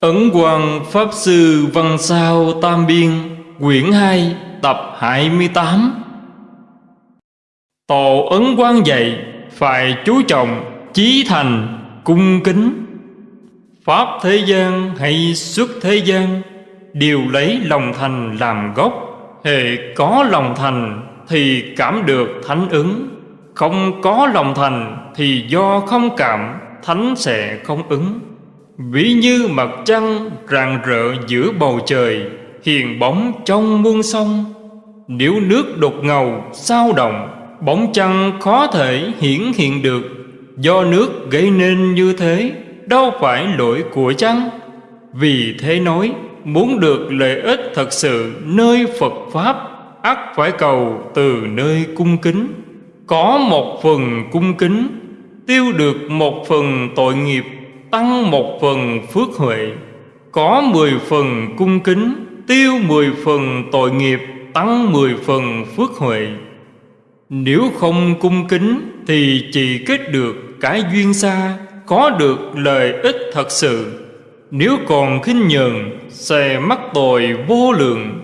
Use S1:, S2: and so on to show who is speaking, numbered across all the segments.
S1: Ấn Quang, Pháp Sư Văn Sao Tam Biên, Quyển 2 Tập 28 Tổ Ấn Quang dạy Phải chú trọng, Chí thành, Cung kính. Pháp thế gian hay xuất thế gian, Đều lấy lòng thành làm gốc. Hệ có lòng thành Thì cảm được thánh ứng. Không có lòng thành Thì do không cảm, Thánh sẽ không ứng. Ví như mặt trăng rạng rỡ giữa bầu trời, Hiền bóng trong muôn sông. Nếu nước đột ngầu, sao động, Bóng trăng khó thể hiển hiện được. Do nước gây nên như thế, Đâu phải lỗi của trăng Vì thế nói, Muốn được lợi ích thật sự nơi Phật Pháp, ắt phải cầu từ nơi cung kính. Có một phần cung kính, Tiêu được một phần tội nghiệp tăng một phần phước huệ, có mười phần cung kính, tiêu mười phần tội nghiệp, tăng mười phần phước huệ. Nếu không cung kính thì chỉ kết được cái duyên xa, có được lợi ích thật sự. Nếu còn khinh nhờn, sẽ mắc tội vô lượng.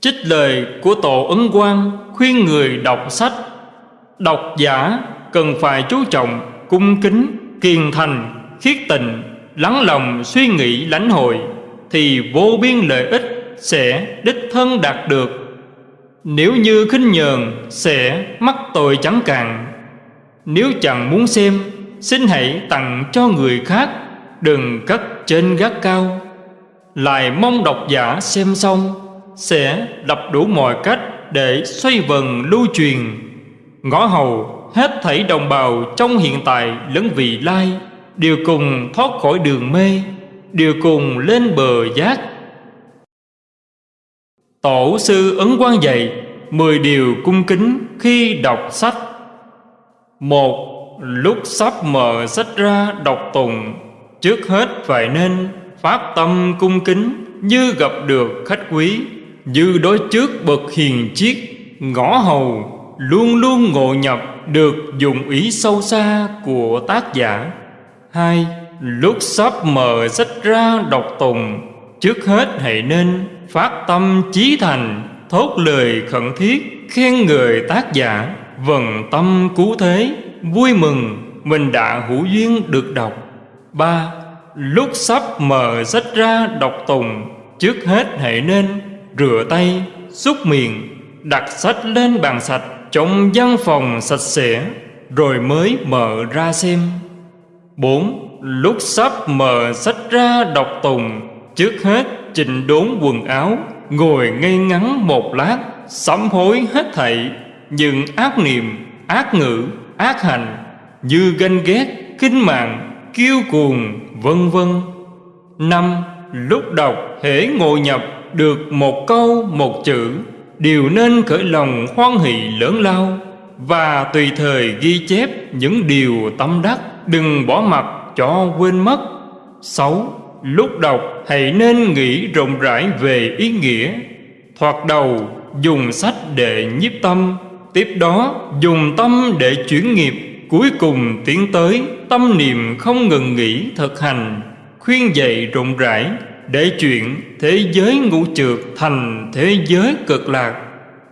S1: Trích lời của tổ ấn quang khuyên người đọc sách. Độc giả cần phải chú trọng cung kính kiên thành, khiết tịnh lắng lòng suy nghĩ lãnh hội, thì vô biên lợi ích sẽ đích thân đạt được. Nếu như khinh nhờn sẽ mắc tội chẳng cạn. Nếu chẳng muốn xem, xin hãy tặng cho người khác, đừng cất trên gác cao. Lại mong độc giả xem xong, sẽ đập đủ mọi cách để xoay vần lưu truyền. Ngõ hầu hết thảy đồng bào trong hiện tại lẫn vị lai, đều cùng thoát khỏi đường mê, đều cùng lên bờ giác. Tổ sư ấn quan dạy mười điều cung kính khi đọc sách. Một, lúc sắp mở sách ra đọc tùng trước hết phải nên phát tâm cung kính như gặp được khách quý, như đối trước bậc hiền chiết ngõ hầu, luôn luôn ngộ nhập được dùng ý sâu xa của tác giả. Hai, lúc sắp mở sách ra đọc tùng trước hết hãy nên phát tâm chí thành, thốt lời khẩn thiết, khen người tác giả. Vần tâm cứu thế, vui mừng, mình đã hữu duyên được đọc. Ba, lúc sắp mở sách ra đọc tùng trước hết hãy nên rửa tay, xúc miệng, đặt sách lên bàn sạch trong văn phòng sạch sẽ, rồi mới mở ra xem. Bốn, lúc sắp mở sách ra đọc tùng, trước hết chỉnh đốn quần áo, ngồi ngây ngắn một lát, sám hối hết thảy. Những ác niệm, ác ngữ, ác hành, như ganh ghét, khinh mạng, kiêu cuồng, vân vân. Năm, lúc đọc hễ ngồi nhập được một câu, một chữ đều nên khởi lòng hoan hỷ lớn lao và tùy thời ghi chép những điều tâm đắc, đừng bỏ mặt cho quên mất. Sáu, lúc đọc hãy nên nghĩ rộng rãi về ý nghĩa. Thoạt đầu, dùng sách để nhiếp tâm, tiếp đó dùng tâm để chuyển nghiệp. Cuối cùng tiến tới, tâm niệm không ngừng nghỉ thực hành, khuyên dạy rộng rãi để chuyện thế giới ngũ trượt thành thế giới cực lạc.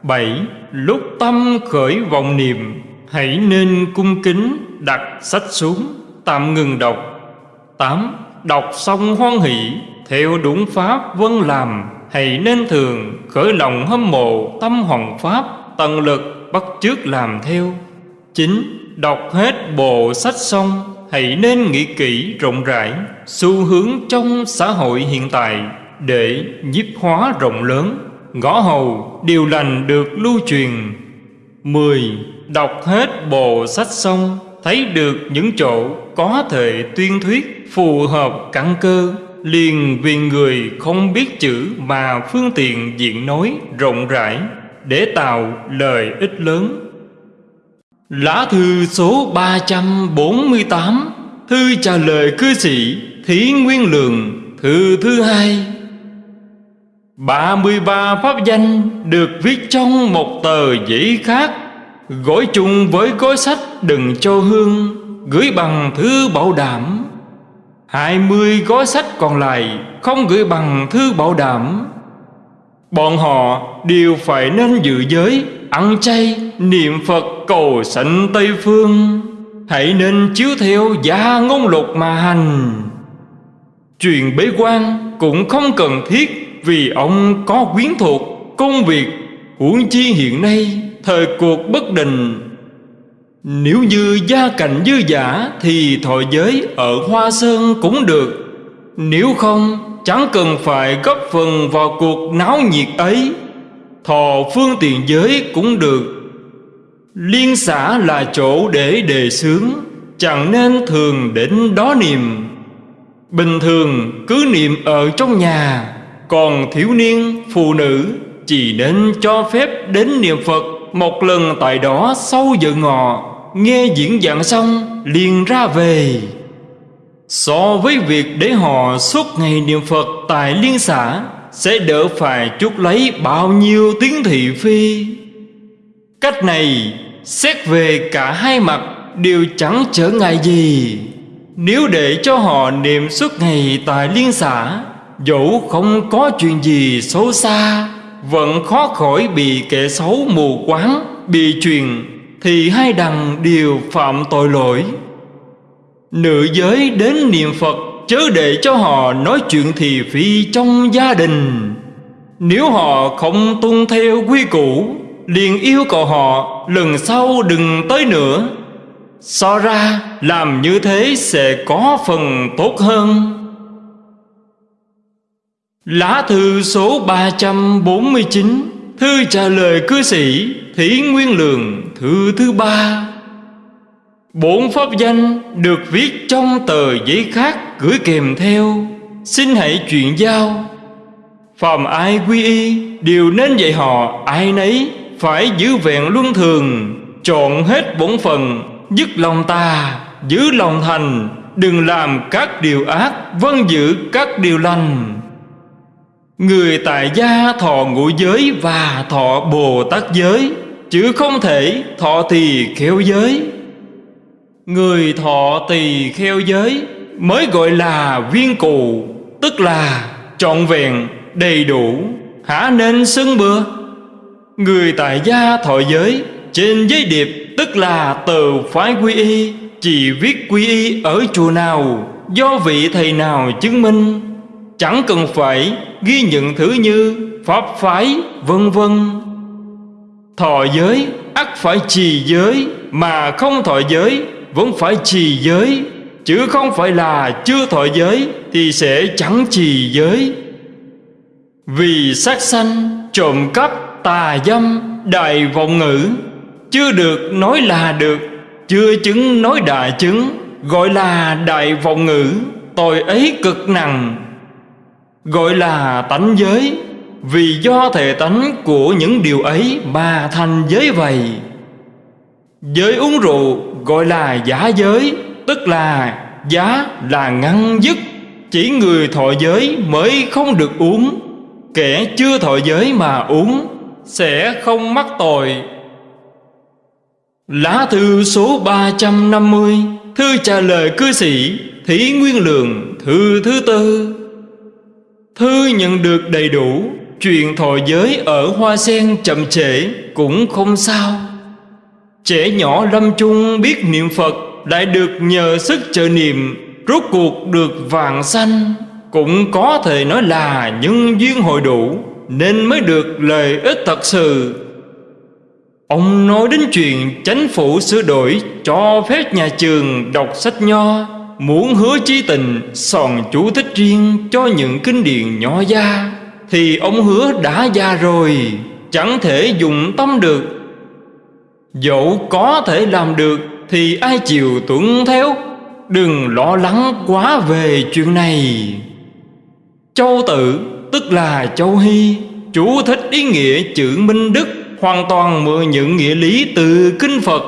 S1: Bảy, lúc tâm khởi vọng niệm, hãy nên cung kính đặt sách xuống, tạm ngừng đọc. Tám, đọc xong hoan hỷ, theo đúng pháp vân làm, hãy nên thường khởi lòng hâm mộ tâm hoàng pháp, tận lực bắt chước làm theo. Chín, đọc hết bộ sách xong hãy nên nghĩ kỹ rộng rãi xu hướng trong xã hội hiện tại để nhiếp hóa rộng lớn. Ngõ hầu điều lành được lưu truyền. Mười, Đọc hết bộ sách xong, Thấy được những chỗ có thể tuyên thuyết Phù hợp căn cơ, Liền vì người không biết chữ Mà phương tiện diện nói rộng rãi Để tạo lời ích lớn. Lá thư số 348 Thư trả lời cư sĩ Thí Nguyên Lượng Thư thứ hai. 33 pháp danh được viết trong một tờ giấy khác Gói chung với gói sách đừng cho hương Gửi bằng thư bảo đảm. hai mươi gói sách còn lại không gửi bằng thư bảo đảm. Bọn họ đều phải nên dự giới Ăn chay, niệm Phật cầu sảnh Tây Phương, Hãy nên chiếu theo gia ngôn luật mà hành. Chuyện bế quan cũng không cần thiết Vì ông có quyến thuộc công việc Huống chi hiện nay thời cuộc bất định. Nếu như gia cảnh dư giả Thì thọ giới ở Hoa Sơn cũng được. Nếu không, chẳng cần phải góp phần vào cuộc náo nhiệt ấy. Thọ phương tiện giới cũng được. Liên xã là chỗ để đề xướng Chẳng nên thường đến đó niệm. Bình thường cứ niệm ở trong nhà Còn thiếu niên, phụ nữ Chỉ nên cho phép đến niệm Phật Một lần tại đó sau giờ ngọ. Nghe diễn giảng xong liền ra về. So với việc để họ suốt ngày niệm Phật tại liên xã Sẽ đỡ phải chút lấy bao nhiêu tiếng thị phi? Cách này xét về cả hai mặt đều chẳng trở ngại gì. Nếu để cho họ niệm suốt ngày tại liên xã Dẫu không có chuyện gì xấu xa, Vẫn khó khỏi bị kẻ xấu mù quáng, Bị truyền, Thì hai đằng đều phạm tội lỗi. Nữ giới đến niệm Phật, Chớ để cho họ nói chuyện thị phi trong gia đình. Nếu họ không tuân theo quy củ liền yêu cầu họ, lần sau đừng tới nữa. So ra làm như thế sẽ có phần tốt hơn. Lá thư số 349 Thư trả lời cư sĩ Thí Nguyên Lường, Thư thứ ba. Bốn pháp danh được viết trong tờ giấy khác gửi kèm theo. Xin hãy chuyển giao. Phàm ai quy y, đều nên dạy họ ai nấy. Phải giữ vẹn luân thường, Chọn hết bổn phận, Dứt lòng ta, Giữ lòng thành, Đừng làm các điều ác Vâng giữ các điều lành. Người tại gia thọ ngũ giới Và thọ Bồ Tát giới, Chứ không thể thọ tỳ kheo giới. Người thọ tỳ kheo giới Mới gọi là viên cụ Tức là trọn vẹn, đầy đủ. Hả nên xưng bừa? Người tại gia thọ giới Trên giấy điệp tức là tờ phái quy y Chỉ viết quy y ở chùa nào Do vị thầy nào chứng minh. Chẳng cần phải ghi nhận thứ như Pháp phái vân vân. Thọ giới ắt phải trì giới Mà không thọ giới vẫn phải trì giới. Chứ không phải là chưa thọ giới Thì sẽ chẳng trì giới. Vì sát sanh, trộm cắp, tà dâm, đại vọng ngữ. Chưa được nói là được Chưa chứng nói đại chứng Gọi là đại vọng ngữ Tội ấy cực nặng. Gọi là tánh giới Vì do thể tánh của những điều ấy Mà thành giới vậy. Giới uống rượu gọi là giả giới Tức là giá là ngăn dứt. Chỉ người thọ giới mới không được uống Kẻ chưa thọ giới mà uống sẽ không mắc tội. Lá thư số 350 Thư trả lời cư sĩ Thí Nguyên Lượng, Thư thứ tư. Thư nhận được đầy đủ, Chuyện thọ giới ở Hoa Sen chậm trễ Cũng không sao. Trẻ nhỏ lâm chung biết niệm Phật Lại được nhờ sức trợ niệm, Rốt cuộc được vàng xanh Cũng có thể nói là nhân duyên hội đủ. Nên mới được lợi ích thật sự Ông nói đến chuyện chánh phủ sửa đổi Cho phép nhà trường đọc sách nho, Muốn hứa chí tình Sòn chú thích riêng cho những kinh điển nhỏ gia, Thì ông hứa đã già rồi, Chẳng thể dùng tâm được Dẫu có thể làm được Thì ai chịu tuân theo, Đừng lo lắng quá về chuyện này Châu tử tức là châu hy Chú thích ý nghĩa chữ Minh Đức, Hoàn toàn mượn những nghĩa lý từ Kinh Phật,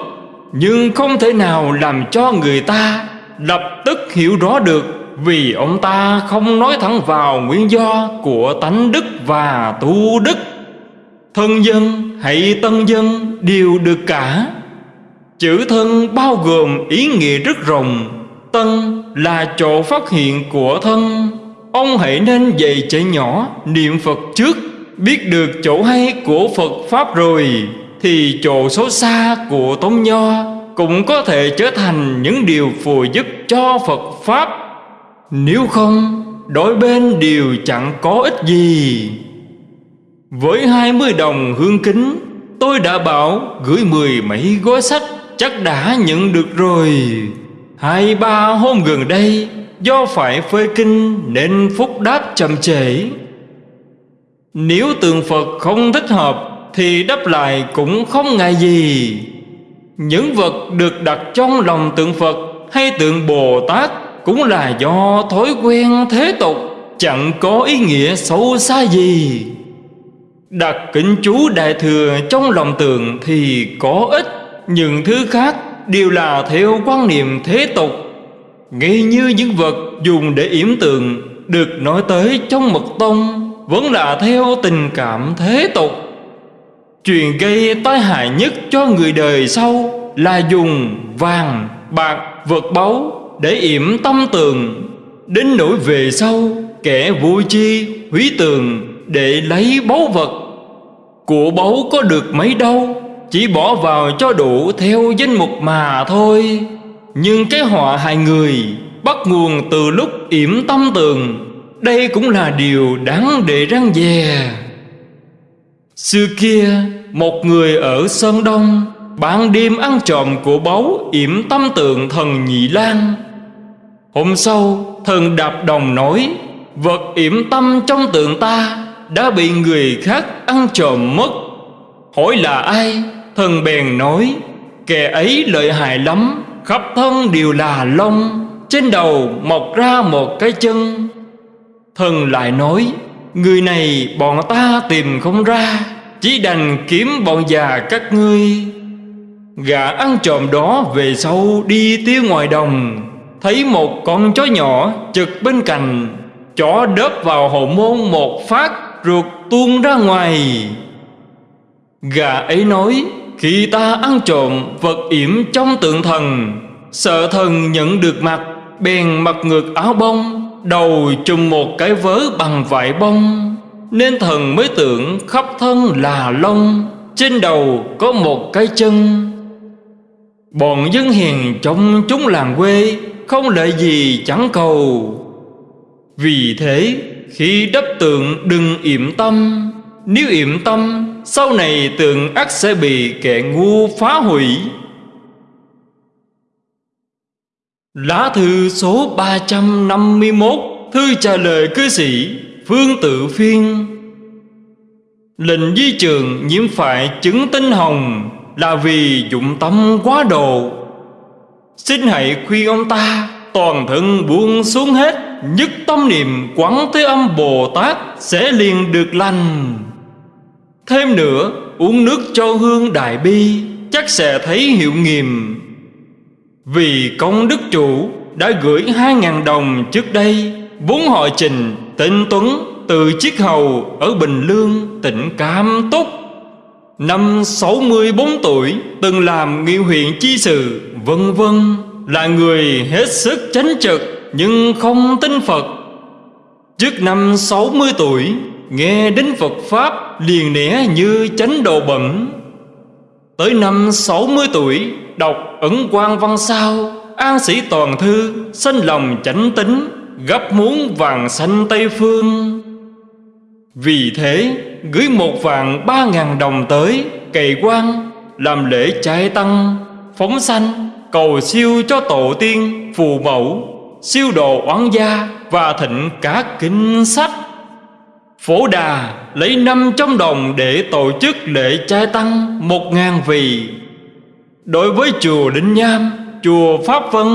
S1: Nhưng không thể nào làm cho người ta Lập tức hiểu rõ được Vì ông ta không nói thẳng vào nguyên do Của tánh đức và tu đức. Thân dân hay tân dân đều được cả. Chữ thân bao gồm ý nghĩa rất rộng. Tân là chỗ phát hiện của thân. Ông hãy nên dạy trẻ nhỏ niệm Phật trước Biết được chỗ hay của Phật Pháp rồi Thì chỗ xấu xa của tông Nho Cũng có thể trở thành những điều phù giúp cho Phật Pháp. Nếu không, đổi bên đều chẳng có ích gì. Với hai mươi đồng hương kính Tôi đã bảo gửi mười mấy gói sách Chắc đã nhận được rồi. Hai ba hôm gần đây, Do phải phơi kinh Nên phúc đáp chậm trễ. Nếu tượng Phật không thích hợp Thì đáp lại cũng không ngại gì. Những vật được đặt trong lòng tượng Phật Hay tượng Bồ Tát Cũng là do thói quen thế tục, Chẳng có ý nghĩa sâu xa gì. Đặt kính chú đại thừa trong lòng tượng thì có ích Những thứ khác đều là theo quan niệm thế tục. Ngay như những vật dùng để yểm tượng Được nói tới trong mật tông Vẫn là theo tình cảm thế tục. Chuyện gây tai hại nhất cho người đời sau Là dùng vàng, bạc, vật báu Để yểm tâm tường. Đến nỗi về sau Kẻ vui chi, hủy tường Để lấy báu vật. Của báu có được mấy đâu? Chỉ bỏ vào cho đủ theo danh mục mà thôi. Nhưng cái họa hại người Bắt nguồn từ lúc yểm tâm tường. Đây cũng là điều đáng để răng dè. Xưa kia, Một người ở Sơn Đông Ban đêm ăn trộm của báu yểm tâm tượng thần Nhị Lan. Hôm sau, thần đạp đồng nói, Vật yểm tâm trong tượng ta Đã bị người khác ăn trộm mất. Hỏi là ai? Thần bèn nói, Kẻ ấy lợi hại lắm, Khắp thân đều là lông Trên đầu mọc ra một cái chân. Thần lại nói, Người này bọn ta tìm không ra, Chỉ đành kiếm bọn già các ngươi. Gã ăn trộm đó về sau đi tiêu ngoài đồng, Thấy một con chó nhỏ chực bên cạnh, Chó đớp vào hậu môn một phát Ruột tuôn ra ngoài. Gà ấy nói khi ta ăn trộm vật yểm trong tượng thần, Sợ thần nhận được mặt, Bèn mặc ngược áo bông, Đầu trùm một cái vớ bằng vải bông. Nên thần mới tưởng khắp thân là lông, Trên đầu có một cái chân. Bọn dân hiền trong chúng làng quê Không lợi gì chẳng cầu. Vì thế, khi đắp tượng đừng yểm tâm nếu yểm tâm, Sau này tường ắt sẽ bị kẻ ngu phá hủy. Lá thư số 351 Thư trả lời cư sĩ Phương Tự Phiên. Lệnh di trường nhiễm phải chứng tinh hồng Là vì dụng tâm quá độ. Xin hãy khuyên ông ta, Toàn thân buông xuống hết, Nhất tâm niệm quán thế âm Bồ Tát Sẽ liền được lành. Thêm nữa, Uống nước cho hương đại bi, Chắc sẽ thấy hiệu nghiệm. Vì công đức chủ Đã gửi hai ngàn đồng trước đây vốn họ trình, Tên Tuấn, Từ chiếc hầu ở Bình Lương, Tỉnh Cam Túc. Năm 64 tuổi, Từng làm nghị huyện chi sự, Vân vân, Là người hết sức chánh trực Nhưng không tin Phật. Trước năm 60 tuổi, Nghe đến Phật Pháp liền nẻ như chánh đồ bẩn. Tới năm 60 tuổi, Đọc ẩn quan văn sao, An sĩ toàn thư, Sanh lòng chánh tính, Gấp muốn vàng xanh Tây Phương. Vì thế, Gửi một vàng ba ngàn đồng tới, Cày quan, Làm lễ trai tăng, Phóng sanh, Cầu siêu cho tổ tiên, Phù mẫu, Siêu độ oán gia Và thịnh cả kinh sách. Phổ Đà lấy năm trăm đồng để tổ chức lễ trai tăng một ngàn vị. Đối với chùa Đinh Nham, chùa Pháp Vân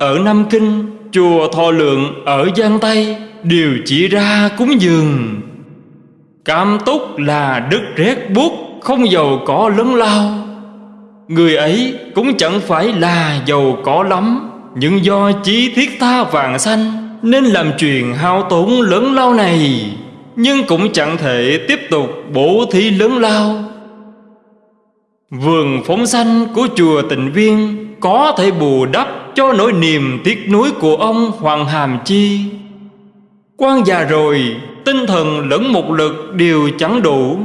S1: ở Nam Kinh, chùa Thọ Lượng ở Giang Tây đều chỉ ra cúng dường. Cam túc là đức rét buốt không giàu có lớn lao. Người ấy cũng chẳng phải là giàu có lắm, nhưng do chí thiết tha vàng xanh nên làm chuyện hao tốn lớn lao này nhưng cũng chẳng thể tiếp tục bổ thí lớn lao. Vườn phóng sanh của chùa tịnh viên Có thể bù đắp Cho nỗi niềm tiếc nuối của ông Hoàng Hàm Chi. Quan già rồi, Tinh thần lẫn một lực đều chẳng đủ.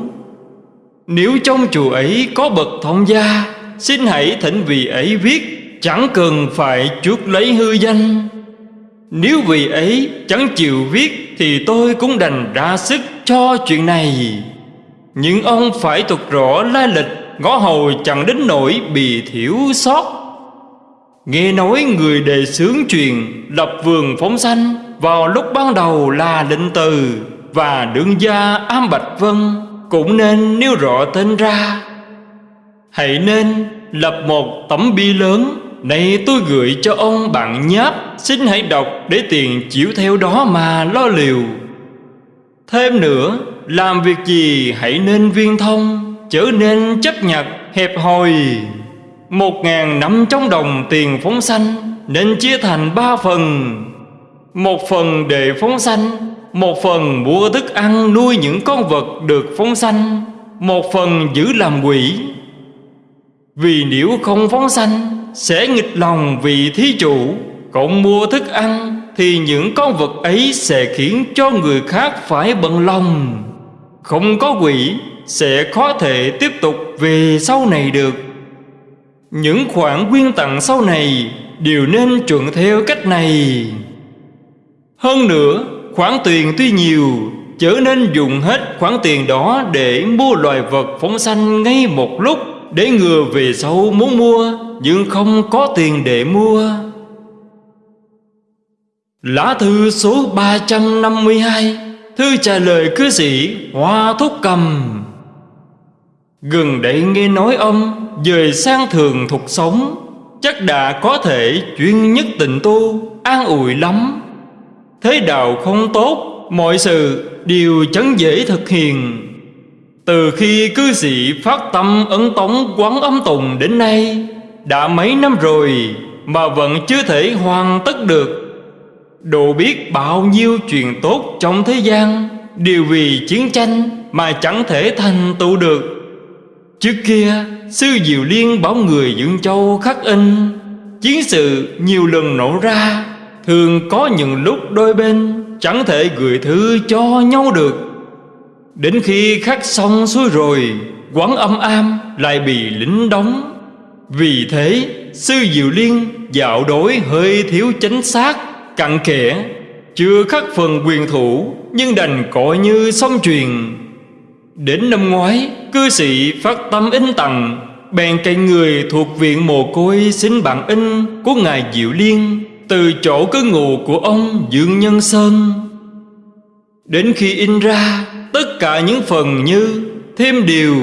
S1: Nếu trong chùa ấy có bậc thông gia, Xin hãy thỉnh vị ấy viết, Chẳng cần phải chuốc lấy hư danh. Nếu vị ấy chẳng chịu viết thì tôi cũng đành ra sức cho chuyện này. Nhưng ông phải thuật rõ lai lịch, Ngõ hầu chẳng đến nỗi bị thiểu sót. Nghe nói người đề xướng truyền Lập vườn phóng sanh Vào lúc ban đầu là định từ Và đương gia Am Bạch Vân Cũng nên nêu rõ tên ra. Hãy nên lập một tấm bi lớn này tôi gửi cho ông bạn nháp, Xin hãy đọc để tiền chịu theo đó mà lo liều Thêm nữa, Làm việc gì hãy nên viên thông Trở nên chấp nhặt, hẹp hòi. Một ngàn năm trong đồng tiền phóng sanh, Nên chia thành ba phần. Một phần để phóng sanh, Một phần mua thức ăn nuôi những con vật được phóng sanh, Một phần giữ làm quỷ. Vì nếu không phóng sanh sẽ nghịch lòng vì thí chủ. Còn mua thức ăn Thì những con vật ấy sẽ khiến cho người khác phải bận lòng. Không có quỷ, Sẽ khó thể tiếp tục về sau này được. Những khoản quyên tặng sau này Đều nên chuẩn theo cách này. Hơn nữa, Khoản tiền tuy nhiều, Chớ nên dùng hết khoản tiền đó Để mua loài vật phóng sanh ngay một lúc Để ngừa về sau muốn mua. Nhưng không có tiền để mua. Lá thư số 352 Thư trả lời cư sĩ Hoa Thúc Cầm. Gần đây nghe nói ông Dời sang thường thuộc sống, Chắc đã có thể chuyên nhất tịnh tu, An ủi lắm. Thế đạo không tốt, Mọi sự đều chẳng dễ thực hiện. Từ khi cư sĩ phát tâm ấn tống quán âm tùng đến nay đã mấy năm rồi Mà vẫn chưa thể hoàn tất được. Đồ biết bao nhiêu chuyện tốt trong thế gian, Đều vì chiến tranh mà chẳng thể thành tựu được. Trước kia, Sư Diệu Liên bảo người Dương Châu khắc in, Chiến sự nhiều lần nổ ra, Thường có những lúc đôi bên Chẳng thể gửi thư cho nhau được. Đến khi khắc xong xuôi rồi, Quán âm am lại bị lính đóng vì thế, Sư Diệu Liên dạo đối hơi thiếu chính xác, Cặn kẽ, Chưa khắc phần quyền thủ, Nhưng đành cọ như xong truyền Đến năm ngoái, Cư sĩ phát tâm in tặng Bèn cây người thuộc viện mồ côi Xin bản in của Ngài Diệu Liên Từ chỗ cư ngụ của ông Dương Nhân Sơn. Đến khi in ra, Tất cả những phần như Thêm điều,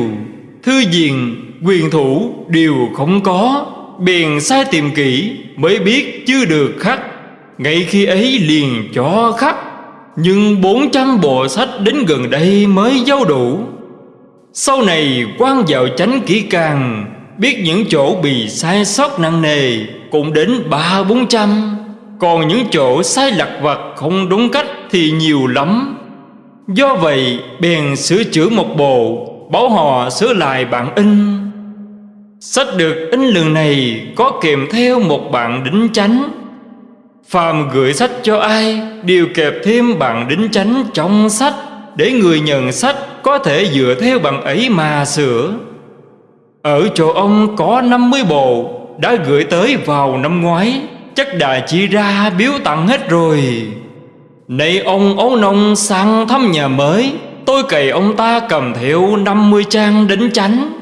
S1: Thư diện Quyền thủ đều không có, Bèn sai tìm kỹ Mới biết chưa được khắc. Ngay khi ấy liền cho khắc, Nhưng bốn trăm bộ sách đến gần đây mới giao đủ. Sau này quan vào chánh kỹ càng, Biết những chỗ bị sai sót nặng nề Cũng đến ba bốn trăm. Còn những chỗ sai lặt vặt không đúng cách thì nhiều lắm. Do vậy, bèn sửa chữa một bộ, Bảo họ sửa lại bản in. Sách được in lần này có kèm theo một bản đính chánh. Phàm gửi sách cho ai Đều kẹp thêm bản đính chánh trong sách Để người nhận sách có thể dựa theo bằng ấy mà sửa. Ở chỗ ông có 50 bộ Đã gửi tới vào năm ngoái, Chắc đã chỉ ra biếu tặng hết rồi. Nay ông ấu nông sang thăm nhà mới, Tôi cày ông ta cầm theo 50 trang đính chánh.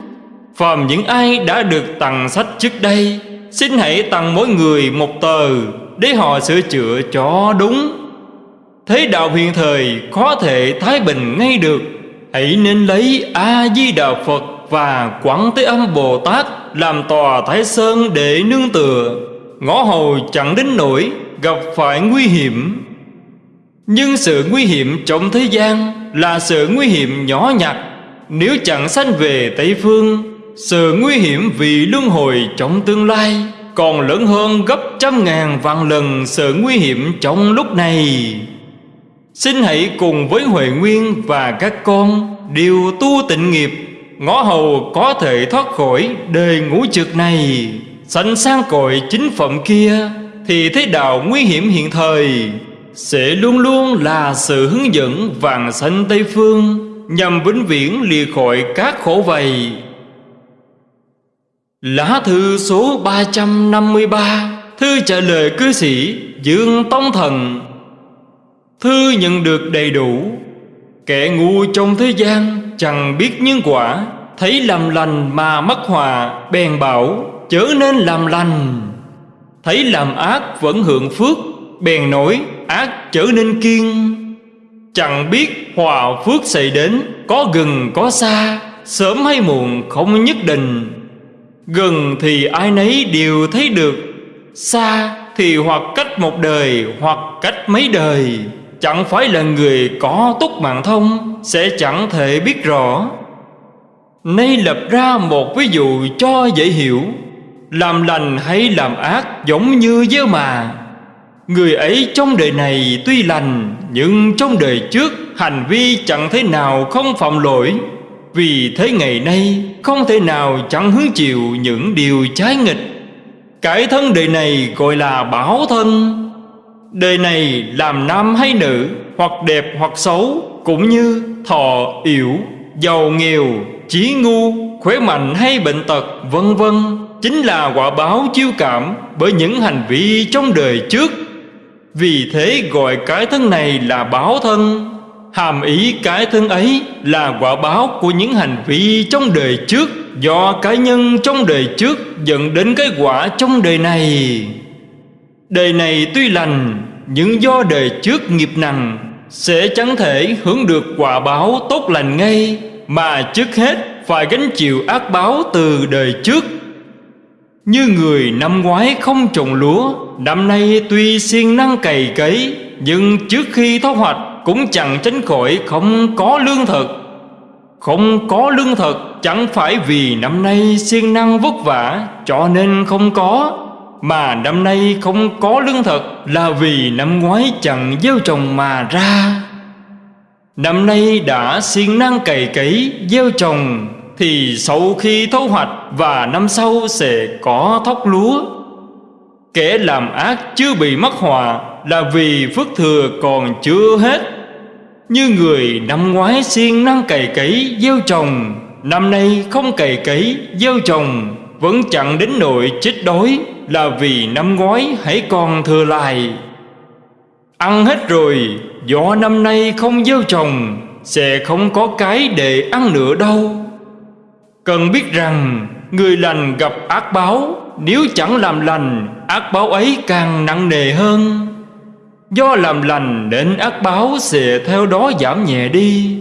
S1: Phàm những ai đã được tặng sách trước đây, Xin hãy tặng mỗi người một tờ để họ sửa chữa cho đúng. Thế đạo hiện thời có thể thái bình ngay được. Hãy nên lấy A-di-đà Phật và Quảng Thế Âm Bồ Tát Làm tòa Thái Sơn để nương tựa. Ngõ hầu chẳng đến nỗi gặp phải nguy hiểm. Nhưng sự nguy hiểm trong thế gian là sự nguy hiểm nhỏ nhặt. Nếu chẳng sanh về Tây Phương sự nguy hiểm vì luân hồi trong tương lai còn lớn hơn gấp trăm ngàn vạn lần sự nguy hiểm trong lúc này. Xin hãy cùng với Huệ Nguyên và các con đều tu tịnh nghiệp, Ngõ hầu có thể thoát khỏi đời ngũ trực này, Sanh sang cội chính phẩm kia Thì thế đạo nguy hiểm hiện thời Sẽ luôn luôn là sự hướng dẫn vàng xanh Tây Phương Nhằm vĩnh viễn lìa khỏi các khổ vầy. Lá thư số 353 Thư trả lời cư sĩ Dương Tông Thần. Thư nhận được đầy đủ. Kẻ ngu trong thế gian chẳng biết nhân quả, Thấy làm lành mà mất hòa, Bèn bảo, chớ nên làm lành. Thấy làm ác vẫn hưởng phước, Bèn nói, ác trở nên kiên Chẳng biết hòa phước xảy đến Có gần có xa, Sớm hay muộn không nhất định. Gần thì ai nấy đều thấy được, Xa thì hoặc cách một đời Hoặc cách mấy đời. Chẳng phải là người có túc mạng thông Sẽ chẳng thể biết rõ. Nay lập ra một ví dụ cho dễ hiểu. Làm lành hay làm ác giống như gieo mà. Người ấy trong đời này tuy lành, Nhưng trong đời trước hành vi chẳng thế nào không phạm lỗi. Vì thế ngày nay, không thể nào chẳng hứng chịu những điều trái nghịch. Cái thân đời này gọi là bảo thân. Đời này làm nam hay nữ, Hoặc đẹp hoặc xấu, Cũng như thọ yểu Giàu, nghèo, trí ngu, Khỏe mạnh hay bệnh tật, Vân vân, Chính là quả báo chiêu cảm Bởi những hành vi trong đời trước. Vì thế gọi cái thân này là báo thân. Hàm ý cái thân ấy là quả báo của những hành vi trong đời trước, Do cá nhân trong đời trước dẫn đến cái quả trong đời này. Đời này tuy lành, Nhưng do đời trước nghiệp nặng, Sẽ chẳng thể hưởng được quả báo tốt lành ngay, Mà trước hết phải gánh chịu ác báo từ đời trước. Như người năm ngoái không trồng lúa, Năm nay tuy siêng năng cày cấy, Nhưng trước khi thu hoạch cũng chẳng tránh khỏi không có lương thực. Không có lương thực chẳng phải vì năm nay siêng năng vất vả, Cho nên không có, Mà năm nay không có lương thực Là vì năm ngoái chẳng gieo trồng mà ra. Năm nay đã siêng năng cày cấy, gieo trồng, Thì sau khi thu hoạch và năm sau sẽ có thóc lúa. Kẻ làm ác chưa bị mắc hòa Là vì phước thừa còn chưa hết. Như người năm ngoái siêng năng cày cấy gieo trồng, Năm nay không cày cấy gieo trồng, Vẫn chẳng đến nỗi chết đói Là vì năm ngoái hãy còn thừa lại. Ăn hết rồi Do năm nay không gieo trồng, Sẽ không có cái để ăn nữa đâu. Cần biết rằng, Người lành gặp ác báo, Nếu chẳng làm lành, Ác báo ấy càng nặng nề hơn. Do làm lành nên ác báo sẽ theo đó giảm nhẹ đi.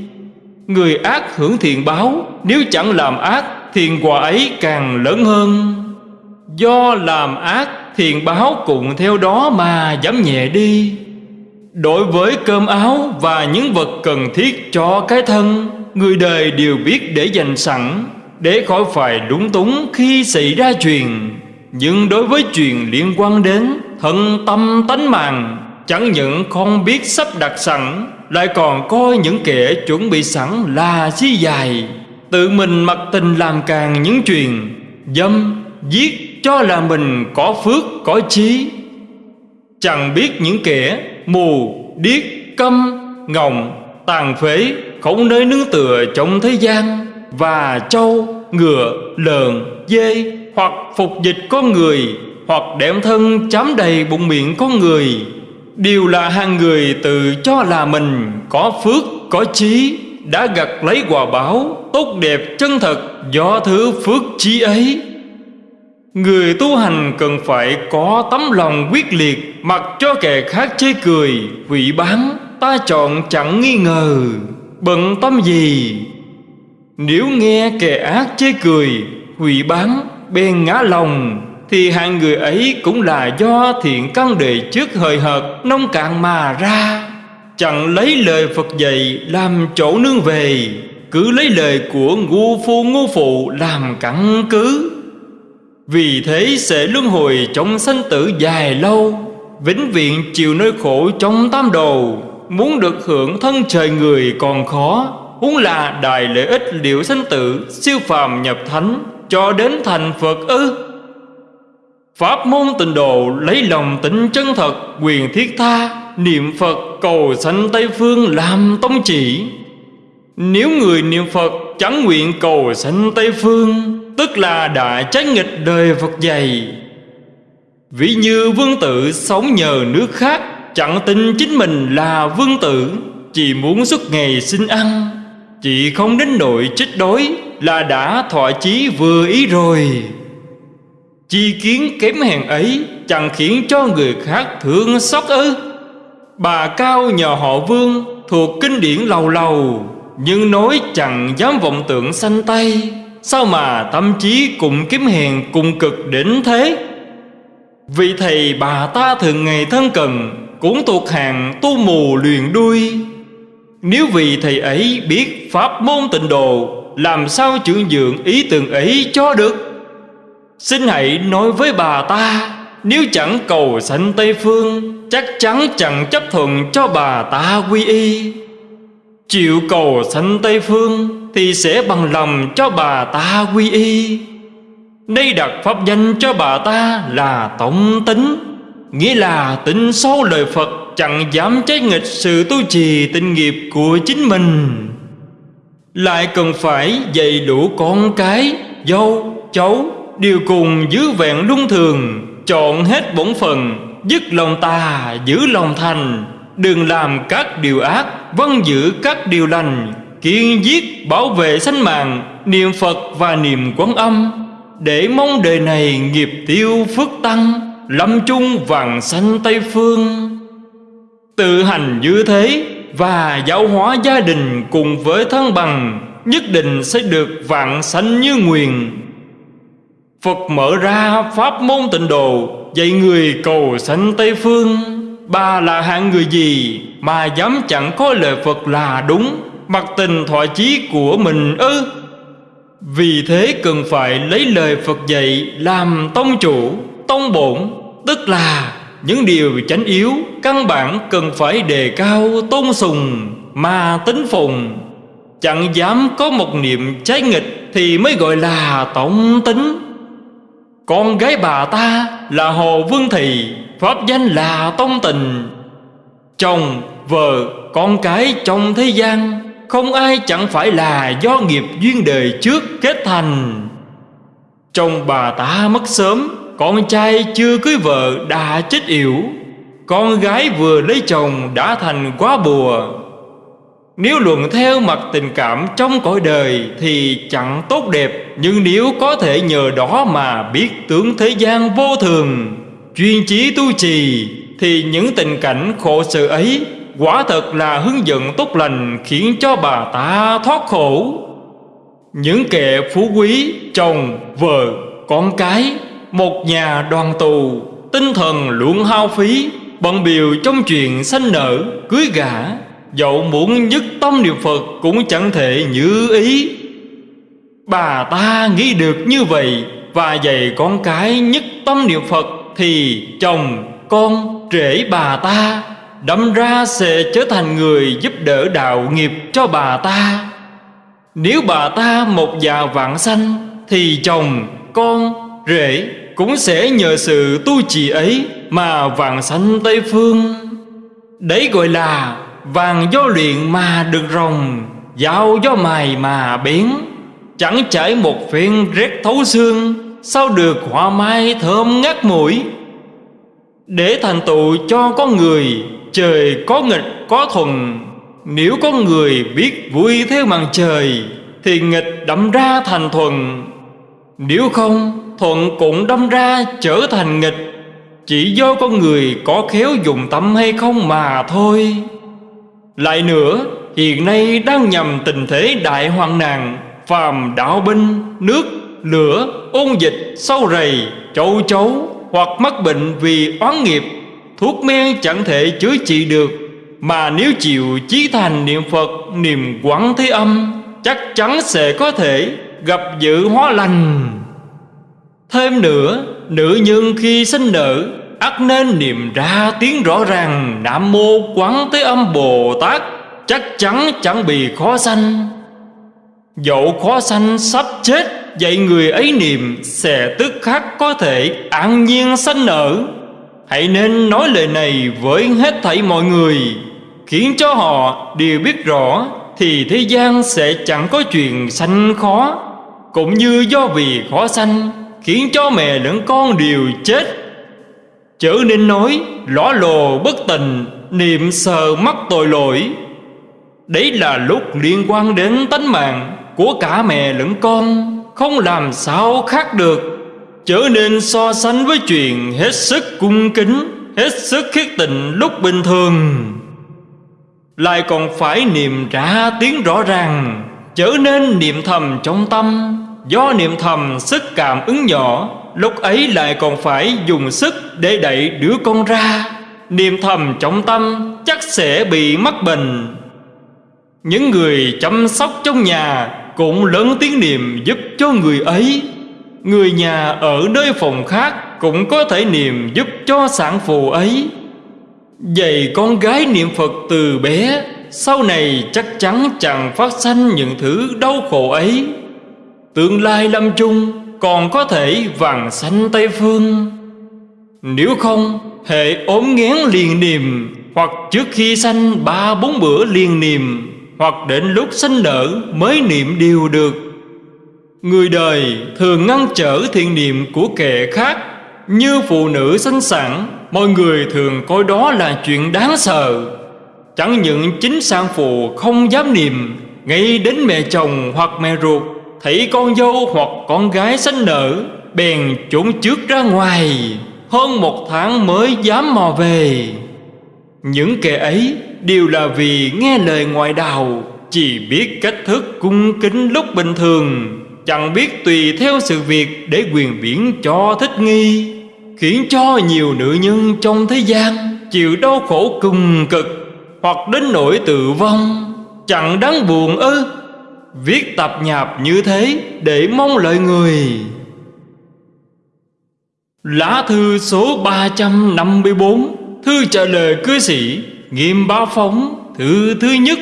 S1: Người ác hưởng thiện báo, Nếu chẳng làm ác, Thiện quả ấy càng lớn hơn. Do làm ác, Thiện báo cũng theo đó mà giảm nhẹ đi. Đối với cơm áo và những vật cần thiết cho cái thân, Người đời đều biết để dành sẵn, Để khỏi phải đúng túng khi xảy ra chuyện. Nhưng đối với chuyện liên quan đến thân tâm tánh mạng Chẳng những không biết sắp đặt sẵn Lại còn coi những kẻ chuẩn bị sẵn là chi dài. Tự mình mặc tình làm càng những chuyện Dâm, giết cho là mình có phước, có trí Chẳng biết những kẻ mù, điếc, câm, ngọng, tàn phế Không nơi nương tựa trong thế gian. Và trâu, ngựa, lợn, dê Hoặc phục dịch con người Hoặc đệm thân chám đầy bụng miệng con người. Đều là hàng người tự cho là mình có phước, có trí Đã gặt lấy quả báo tốt đẹp chân thật do thứ phước trí ấy. Người tu hành cần phải có tấm lòng quyết liệt Mặc cho kẻ khác chê cười, hủy bán Ta chọn chẳng nghi ngờ Bận tâm gì? Nếu nghe kẻ ác chê cười, hủy bán Bèn ngã lòng thì hạng người ấy cũng là do thiện căn đề trước hời hợt, nông cạn mà ra. Chẳng lấy lời Phật dạy làm chỗ nương về, Cứ lấy lời của ngu phu ngu phụ làm căn cứ. Vì thế sẽ luân hồi trong sanh tử dài lâu, Vĩnh viễn chịu nơi khổ trong tam đồ. Muốn được hưởng thân trời người còn khó, Huống là đại lợi ích liệu sanh tử, Siêu phàm nhập thánh, Cho đến thành Phật ư? Pháp môn tịnh độ lấy lòng tịnh chân thật, Quyền thiết tha, Niệm Phật cầu sanh Tây Phương làm tông chỉ. Nếu người niệm Phật chẳng nguyện cầu sanh Tây Phương, Tức là đã trái nghịch đời Phật dạy. Ví như vương tử sống nhờ nước khác, Chẳng tin chính mình là vương tử, Chỉ muốn suốt ngày xin ăn, Chỉ không đến nội chết đói Là đã thọ chí vừa ý rồi. Chi kiến kém hèn ấy Chẳng khiến cho người khác thương xót ư? Bà cao nhờ họ vương Thuộc kinh điển lầu lầu, Nhưng nói chẳng dám vọng tưởng sanh tay. Sao mà tâm trí cũng kiếm hèn cùng cực đến thế? Vị thầy bà ta thường ngày thân cần Cũng thuộc hàng tu mù luyền đuôi. Nếu vị thầy ấy biết pháp môn tịnh độ, Làm sao trưởng dưỡng ý tưởng ấy cho được? Xin hãy nói với bà ta Nếu chẳng cầu sanh Tây Phương Chắc chắn chẳng chấp thuận cho bà ta quy y. Chịu cầu sanh Tây Phương Thì sẽ bằng lòng cho bà ta quy y. Đây đặt pháp danh cho bà ta là tổng tính Nghĩa là tính sâu lời Phật Chẳng dám trái nghịch sự tu trì tinh nghiệp của chính mình. Lại cần phải dạy đủ con cái, dâu, cháu điều cùng giữ vẹn luân thường, Chọn hết bổn phần Dứt lòng tà giữ lòng thành. Đừng làm các điều ác Vân giữ các điều lành, Kiên giết bảo vệ sanh mạng, Niệm Phật và niệm quán âm. Để mong đời này nghiệp tiêu phước tăng, Lâm chung vàng sanh Tây Phương. Tự hành như thế Và giáo hóa gia đình cùng với thân bằng, Nhất định sẽ được vạn sanh như nguyền Phật mở ra pháp môn tịnh độ Dạy người cầu sanh Tây Phương. Bà là hạng người gì Mà dám chẳng có lời Phật là đúng Mặc tình thọ chí của mình ư? Vì thế cần phải lấy lời Phật dạy Làm tông chủ, tông bổn Tức là những điều chánh yếu Căn bản cần phải đề cao tôn sùng Mà tính phùng Chẳng dám có một niệm trái nghịch Thì mới gọi là tổng tính con gái bà ta là Hồ Vương Thị Pháp danh là Tông Tình. Chồng, vợ, con cái trong thế gian Không ai chẳng phải là do nghiệp duyên đời trước kết thành. Chồng bà ta mất sớm Con trai chưa cưới vợ đã chết yểu. Con gái vừa lấy chồng đã thành quá bùa nếu luận theo mặt tình cảm trong cõi đời Thì chẳng tốt đẹp Nhưng nếu có thể nhờ đó mà biết tướng thế gian vô thường Chuyên chí tu trì Thì những tình cảnh khổ sự ấy Quả thật là hướng dẫn tốt lành Khiến cho bà ta thoát khổ. Những kẻ phú quý Chồng, vợ, con cái Một nhà đoàn tù Tinh thần luôn hao phí Bận biểu trong chuyện sanh nở Cưới gả Dẫu muốn nhất tâm niệm Phật Cũng chẳng thể như ý. Bà ta nghĩ được như vậy Và dạy con cái nhất tâm niệm Phật Thì chồng, con, rể bà ta Đâm ra sẽ trở thành người giúp đỡ đạo nghiệp cho bà ta. Nếu bà ta một già vạn sanh Thì chồng, con, rể cũng sẽ nhờ sự tu trì ấy Mà vạn sanh Tây Phương. Đấy gọi là Vàng do luyện mà được rồng Dao do mài mà biến. Chẳng chảy một phiên rét thấu xương, Sao được hoa mai thơm ngát mũi? Để thành tựu cho con người, Trời có nghịch, có thuần. Nếu có người biết vui theo màn trời, Thì nghịch đâm ra thành thuần. Nếu không, thuận cũng đâm ra trở thành nghịch. Chỉ do con người có khéo dùng tâm hay không mà thôi lại nữa hiện nay đang nhằm tình thế đại hoạn nạn Phàm đạo binh, nước, lửa, ôn dịch, sâu rầy, châu chấu Hoặc mắc bệnh vì oán nghiệp Thuốc men chẳng thể chữa trị được. Mà nếu chịu chí thành niệm Phật, niềm quán thế âm Chắc chắn sẽ có thể gặp dự hóa lành. Thêm nữa, nữ nhân khi sinh nở ắt nên niệm ra tiếng rõ ràng, Nam Mô Quán Thế Âm Bồ Tát. Chắc chắn chẳng bị khó sanh. Dẫu khó sanh sắp chết, vậy người ấy niệm Sẽ tức khắc có thể an nhiên sanh nở. Hãy nên nói lời này với hết thảy mọi người, Khiến cho họ đều biết rõ Thì thế gian sẽ chẳng có chuyện sanh khó. Cũng như do vì khó sanh, Khiến cho mẹ lẫn con đều chết Chớ nên nói, lõ lồ bất tình Niệm sờ mắc tội lỗi. Đấy là lúc liên quan đến tánh mạng Của cả mẹ lẫn con, Không làm sao khác được. Chớ nên so sánh với chuyện Hết sức cung kính, Hết sức khiết tình lúc bình thường. Lại còn phải niệm ra tiếng rõ ràng. Chớ nên niệm thầm trong tâm, Do niệm thầm sức cảm ứng nhỏ. Lúc ấy lại còn phải dùng sức để đẩy đứa con ra. Niềm thầm trọng tâm chắc sẽ bị mắc bệnh. Những người chăm sóc trong nhà cũng lớn tiếng niệm giúp cho người ấy. Người nhà ở nơi phòng khác cũng có thể niệm giúp cho sản phụ ấy. Dạy con gái niệm Phật từ bé, Sau này chắc chắn chẳng phát sanh những thứ đau khổ ấy. Tương lai lâm chung còn có thể vàng sanh Tây Phương. Nếu không hệ ốm nghén liền niệm Hoặc trước khi sanh ba bốn bữa liền niệm Hoặc đến lúc sanh nở mới niệm điều được. Người đời thường ngăn trở thiện niệm của kẻ khác, Như phụ nữ sanh sản, Mọi người thường coi đó là chuyện đáng sợ. Chẳng những chính sang phụ không dám niệm, Ngay đến mẹ chồng hoặc mẹ ruột Thấy con dâu hoặc con gái sanh nở, Bèn trốn trước ra ngoài. Hơn một tháng mới dám mò về. Những kẻ ấy đều là vì nghe lời ngoại đạo, Chỉ biết cách thức cung kính lúc bình thường, Chẳng biết tùy theo sự việc để quyền biển cho thích nghi, Khiến cho nhiều nữ nhân trong thế gian Chịu đau khổ cùng cực Hoặc đến nỗi tự vong. Chẳng đáng buồn ư Viết tập nhạp như thế để mong lợi người. Lá thư số 354 Thư trả lời cư sĩ Nghiêm Ba Phóng, Thư thứ nhất.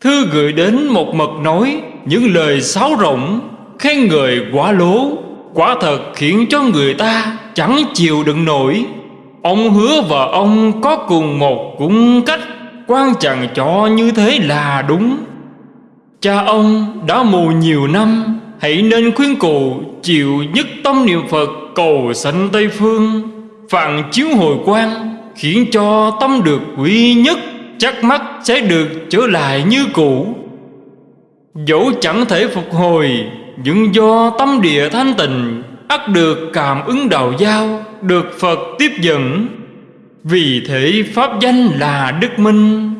S1: Thư gửi đến một mật nói Những lời sáo rộng Khen người quá lố, Quả thật khiến cho người ta Chẳng chịu đựng nổi. Ông hứa và ông có cùng một cung cách, Quan chẳng cho như thế là đúng. Cha ông đã mù nhiều năm, Hãy nên khuyên cụ chịu nhất tâm niệm Phật cầu sanh Tây Phương. Phạn chiếu hồi quang Khiến cho tâm được quý nhất, Chắc mắt sẽ được trở lại như cũ. Dẫu chẳng thể phục hồi, Nhưng do tâm địa thanh tịnh, ắt được cảm ứng đạo giao, Được Phật tiếp dẫn. Vì thế Pháp danh là Đức Minh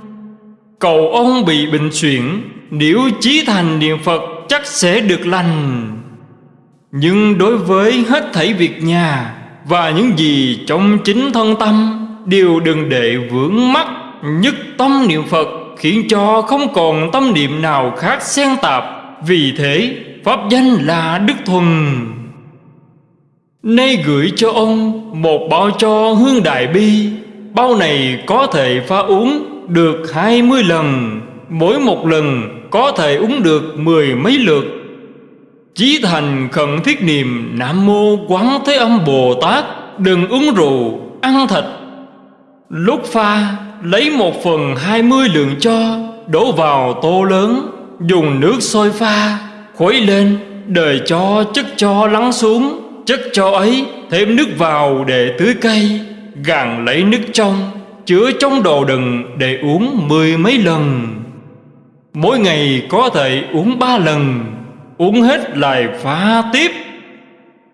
S1: Cầu ông bị bệnh chuyển, Nếu chí thành niệm Phật chắc sẽ được lành. Nhưng đối với hết thảy việc nhà Và những gì trong chính thân tâm Đều đừng để vướng mắc Nhất tâm niệm Phật Khiến cho không còn tâm niệm nào khác xen tạp. Vì thế Pháp danh là Đức Thuần. Nay gửi cho ông Một bao cho hương đại bi Bao này có thể pha uống được hai mươi lần Mỗi một lần có thể uống được mười mấy lượt. Chí thành khẩn thiết niệm Nam Mô Quán Thế Âm Bồ Tát Đừng uống rượu, ăn thịt. Lúc pha lấy một phần hai mươi lượng cho Đổ vào tô lớn Dùng nước sôi pha Khuấy lên Đời cho chất cho lắng xuống Chất cho ấy thêm nước vào để tưới cây Gàn lấy nước trong chứa trong đồ đựng để uống mười mấy lần. Mỗi ngày có thể uống ba lần, uống hết lại phá tiếp.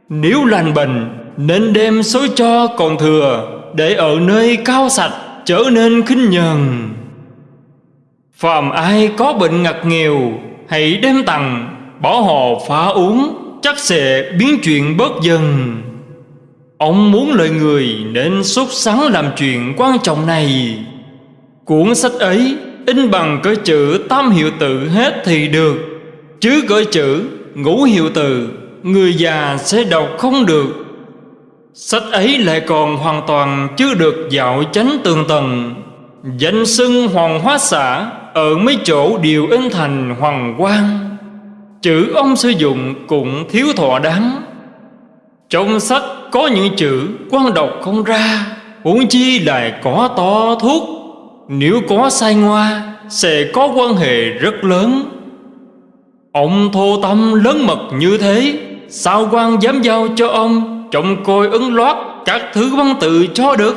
S1: Nếu lành bệnh, nên đem số cho còn thừa để ở nơi cao sạch trở nên khinh nhờn. Phàm ai có bệnh ngặt nghèo, hãy đem tặng, bỏ họ phá uống, chắc sẽ biến chuyện bớt dần. Ông muốn lợi người nên sốt sắng làm chuyện quan trọng này. Cuốn sách ấy in bằng cỡ chữ tam hiệu tự hết thì được, Chứ cỡ chữ ngũ hiệu tự Người già sẽ đọc không được. Sách ấy lại còn hoàn toàn chưa được dạo chánh tường tầng. Danh xưng hoàng hóa xã Ở mấy chỗ đều in thành hoàng quang. Chữ ông sử dụng cũng thiếu thọ đáng. Trong sách có những chữ quan đọc không ra, Huống chi lại có to thuốc. Nếu có sai ngoa, Sẽ có quan hệ rất lớn. Ông thô tâm lớn mật như thế, Sao quan dám giao cho ông Trọng coi ứng loát Các thứ văn tự cho được?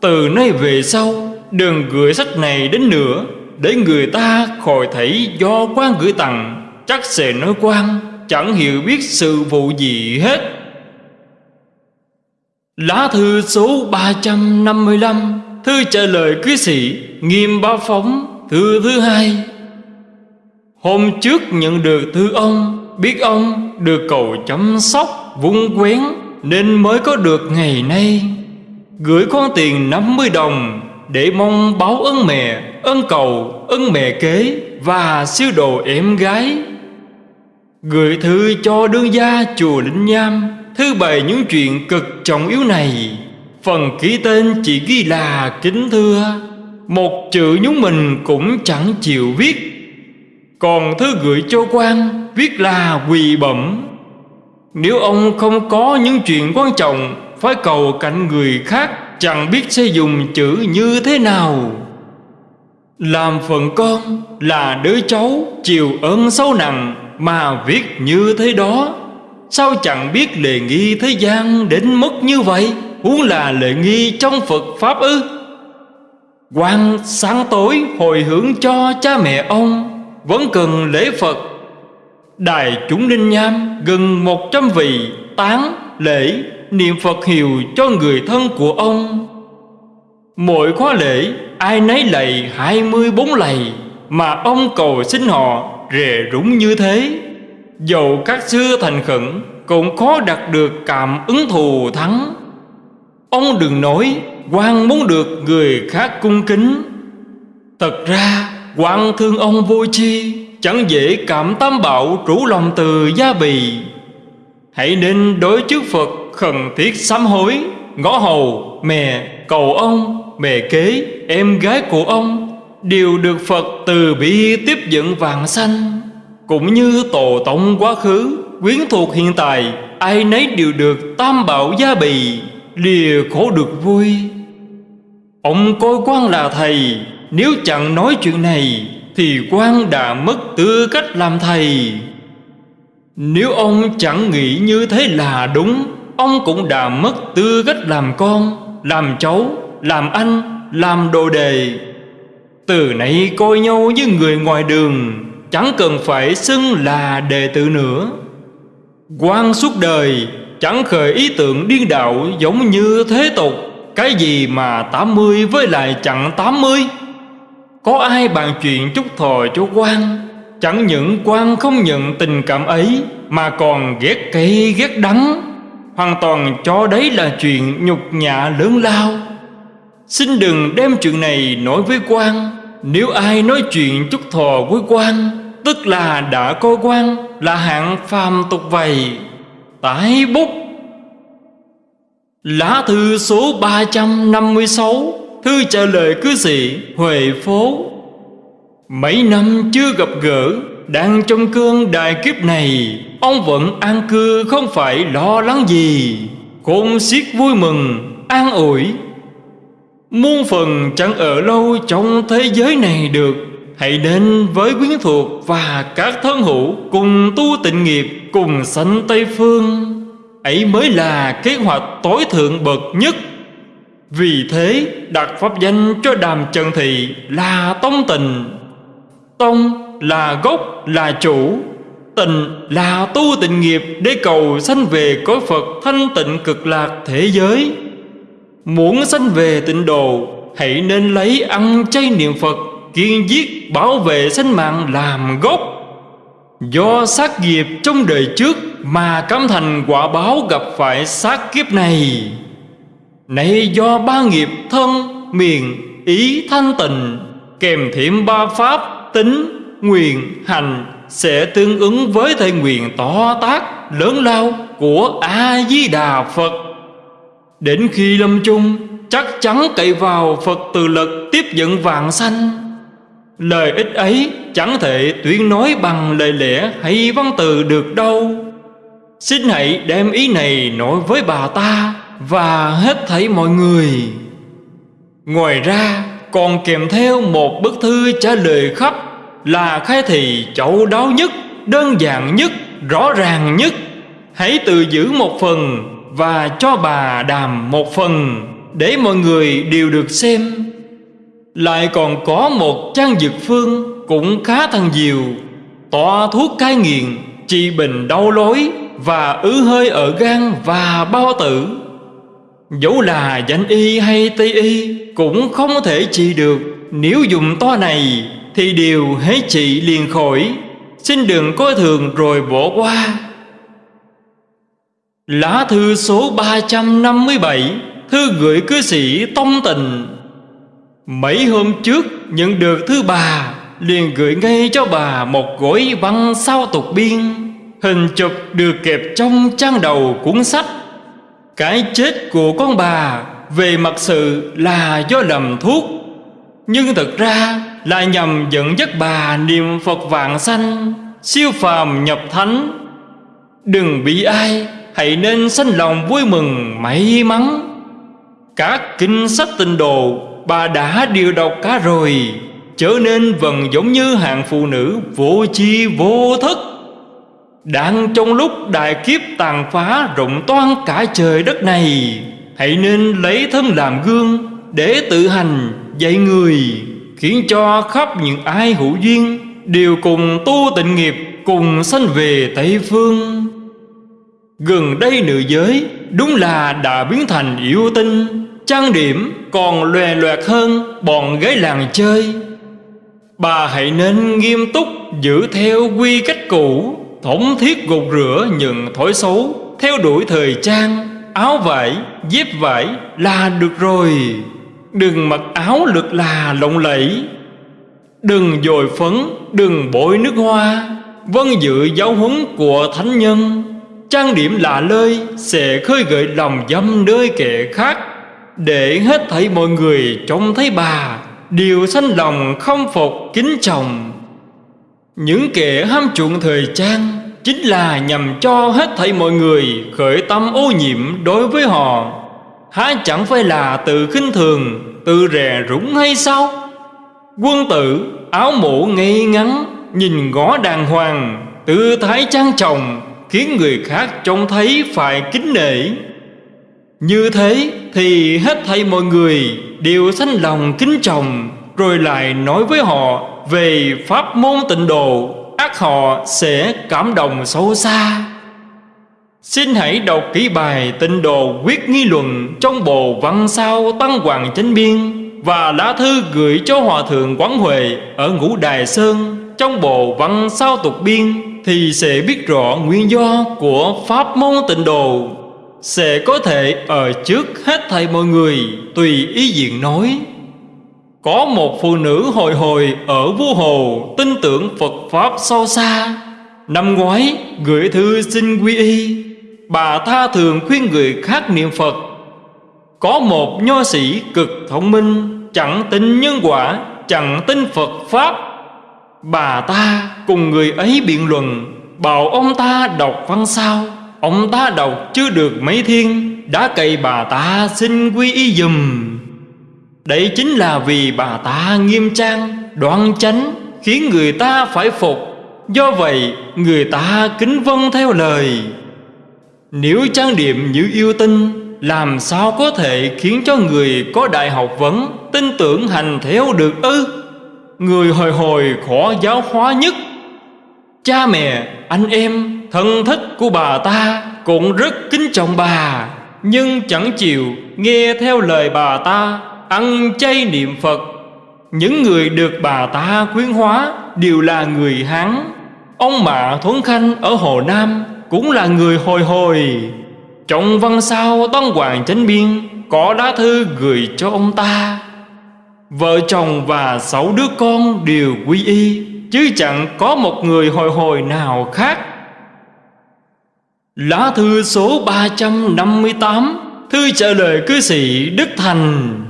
S1: Từ nay về sau, Đừng gửi sách này đến nữa, Để người ta khỏi thấy do quan gửi tặng, Chắc sẽ nói quan, Chẳng hiểu biết sự vụ gì hết. Lá thư số 355 Thư trả lời cư sĩ Nghiêm Ba Phóng Thư thứ hai. Hôm trước nhận được thư ông Biết ông được cầu chăm sóc Vung quén Nên mới có được ngày nay. Gửi con tiền 50 đồng Để mong báo ơn mẹ Ơn cầu, ơn mẹ kế Và siêu đồ em gái. Gửi thư cho đương gia chùa Linh Nham. Thư bày những chuyện cực trọng yếu này, Phần ký tên chỉ ghi là kính thưa. Một chữ nhúng mình cũng chẳng chịu viết. Còn thư gửi cho quan, Viết là quỳ bẩm. Nếu ông không có những chuyện quan trọng, Phải cầu cạnh người khác Chẳng biết sẽ dùng chữ như thế nào. Làm phần con là đứa cháu Chịu ơn sâu nặng Mà viết như thế đó. Sao chẳng biết lệ nghi thế gian đến mức như vậy? Huống là lệ nghi trong Phật Pháp ư? Quan sáng tối hồi hướng cho cha mẹ ông, Vẫn cần lễ Phật. Đài chúng Ninh Nham gần một trăm vị tán lễ niệm Phật hiệu cho người thân của ông. Mỗi khóa lễ, ai nấy lạy hai mươi bốn lạy Mà ông cầu xin họ rề rúng như thế dẫu các xưa thành khẩn Cũng khó đạt được cảm ứng thù thắng. Ông đừng nói quan muốn được người khác cung kính. Thật ra quan thương ông vô chi Chẳng dễ cảm tam bảo trũ lòng từ gia bì. Hãy nên đối trước Phật khẩn thiết sám hối Ngõ hầu, mẹ, cầu ông, mẹ kế, em gái của ông. Đều được Phật từ bi tiếp dẫn vàng sanh cũng như tổ tông quá khứ, Quyến thuộc hiện tại, Ai nấy đều được tam bảo gia bì, Lìa khổ được vui. Ông coi quan là thầy, Nếu chẳng nói chuyện này, Thì quan đã mất tư cách làm thầy. Nếu ông chẳng nghĩ như thế là đúng, Ông cũng đã mất tư cách làm con, Làm cháu, Làm anh, Làm đồ đề Từ nay coi nhau như người ngoài đường. Chẳng cần phải xưng là đệ tử nữa. Quan suốt đời Chẳng khởi ý tưởng điên đạo giống như thế tục. Cái gì mà 80 với lại chẳng 80 Có ai bàn chuyện chúc thọ cho quan Chẳng những quan không nhận tình cảm ấy, Mà còn ghét cây ghét đắng. Hoàn toàn cho đấy là chuyện nhục nhã lớn lao. Xin đừng đem chuyện này nói với quan nếu ai nói chuyện chúc thọ với quan, Tức là đã có quan, Là hạng phàm tục vầy Tái bút. Lá thư số 356 Thư trả lời cư sĩ Huệ Phố Mấy năm chưa gặp gỡ, Đang trong cơn đại kiếp này, Ông vẫn an cư không phải lo lắng gì. Khôn xiết vui mừng, An ủi. Muôn phần chẳng ở lâu trong thế giới này được. Hãy đến với quyến thuộc và các thân hữu Cùng tu tịnh nghiệp, cùng sanh Tây Phương. Ấy mới là kế hoạch tối thượng bậc nhất. Vì thế, đặt pháp danh cho đàm trần thị là tông tình Tông là gốc, là chủ. Tình là tu tịnh nghiệp để cầu sanh về cõi Phật thanh tịnh cực lạc thế giới. Muốn sanh về tịnh độ Hãy nên lấy ăn chay niệm Phật kiên giết bảo vệ sinh mạng làm gốc. Do sát nghiệp trong đời trước Mà cảm thành quả báo gặp phải sát kiếp này. Nay do ba nghiệp thân, miền, ý thanh tịnh Kèm thiểm ba pháp tính, nguyện, hành Sẽ tương ứng với thể nguyện to tác lớn lao của A-di-đà Phật. Đến khi lâm chung chắc chắn cậy vào Phật từ lực tiếp dẫn vạn sanh. Lời ích ấy chẳng thể tuyên nói bằng lời lẽ hay văn từ được đâu. Xin hãy đem ý này nói với bà ta Và hết thảy mọi người. Ngoài ra còn kèm theo một bức thư trả lời khắp Là khai thị chậu đáo nhất, đơn giản nhất, rõ ràng nhất. Hãy tự giữ một phần và cho bà đàm một phần Để mọi người đều được xem. Lại còn có một trang dược phương Cũng khá thần diệu tỏa thuốc cai nghiện, Trị bình đau lối Và ứ hơi ở gan và bao tử. Dẫu là danh y hay tây y Cũng không thể trị được. Nếu dùng to này Thì đều hết trị liền khỏi. Xin đừng coi thường rồi bỏ qua. Lá thư số 357 Thư gửi cư sĩ Tông Tình Mấy hôm trước, nhận được thư bà, liền gửi ngay cho bà một gối văn sao tục biên. Hình chụp được kẹp trong trang đầu cuốn sách. Cái chết của con bà về mặt sự là do lầm thuốc. Nhưng thật ra là nhằm dẫn dắt bà niệm Phật vạn sanh, Siêu phàm nhập thánh. Đừng bị ai Hãy nên sanh lòng vui mừng, may mắn. Các kinh sách tinh đồ bà đã điều đọc cả rồi. Trở nên vần giống như hạng phụ nữ vô chi vô thức. Đang trong lúc đại kiếp tàn phá rộng toan cả trời đất này, Hãy nên lấy thân làm gương Để tự hành dạy người, Khiến cho khắp những ai hữu duyên Đều cùng tu tịnh nghiệp, Cùng sanh về Tây Phương. Gần đây nữ giới Đúng là đã biến thành yêu tinh. Trang điểm còn lòe loẹt hơn bọn gái làng chơi. Bà hãy nên nghiêm túc giữ theo quy cách cũ Thống thiết gột rửa những thói xấu Theo đuổi thời trang. Áo vải, dép vải là được rồi. Đừng mặc áo lực là lộng lẫy. Đừng dồi phấn, đừng bội nước hoa. Vân dự giáo huấn của thánh nhân. Trang điểm lạ lơi, sẽ khơi gợi lòng dâm nơi kẻ khác. Để hết thảy mọi người trông thấy bà Đều sanh lòng không phục kính chồng Những kẻ ham chuộng thời trang Chính là nhằm cho hết thảy mọi người Khởi tâm ô nhiễm đối với họ. Há chẳng phải là tự khinh thường, Tự rè rúng hay sao? Quân tử, áo mũ ngay ngắn, Nhìn ngó đàng hoàng, Tư thái trang trọng Khiến người khác trông thấy phải kính nể. Như thế thì hết thảy mọi người đều sanh lòng kính trọng, Rồi lại nói với họ về pháp môn tịnh độ. Ác họ sẽ cảm động sâu xa. Xin hãy đọc kỹ bài tịnh độ quyết nghi luận Trong bộ văn sao Tăng Hoàng Chánh Biên Và lá thư gửi cho Hòa Thượng Quán Huệ Ở Ngũ Đài Sơn Trong bộ văn sao tục biên. Thì sẽ biết rõ nguyên do của pháp môn tịnh độ, sẽ có thể ở trước hết thầy mọi người, tùy ý diện nói. Có một phụ nữ hồi hồi ở vua hồ, tin tưởng Phật Pháp sâu xa. Năm ngoái, gửi thư xin quy y, Bà tha thường khuyên người khác niệm Phật. Có một nho sĩ cực thông minh, Chẳng tin nhân quả, Chẳng tin Phật Pháp. Bà ta cùng người ấy biện luận, Bảo ông ta đọc văn sao? Ông ta đọc chưa được mấy thiên, Đã cậy bà ta xin quy y dùm. Đây chính là vì bà ta nghiêm trang, Đoan chánh, Khiến người ta phải phục. Do vậy, người ta kính vâng theo lời. Nếu trang điểm như yêu tinh, Làm sao có thể khiến cho người có đại học vấn, Tin tưởng hành theo được ư? Người hồi hồi khó giáo hóa nhất. Cha mẹ, anh em, thân thích của bà ta Cũng rất kính trọng bà. Nhưng chẳng chịu nghe theo lời bà ta Ăn chay niệm Phật. Những người được bà ta khuyến hóa Đều là người Hán. Ông Mạ Thuấn Khanh ở Hồ Nam Cũng là người hồi hồi. Trọng văn sao Tân Hoàng Chánh Biên Có lá thư gửi cho ông ta. Vợ chồng và sáu đứa con đều quy y, Chứ chẳng có một người hồi hồi nào khác. Lá thư số 358 Thư trả lời cư sĩ Đức Thành.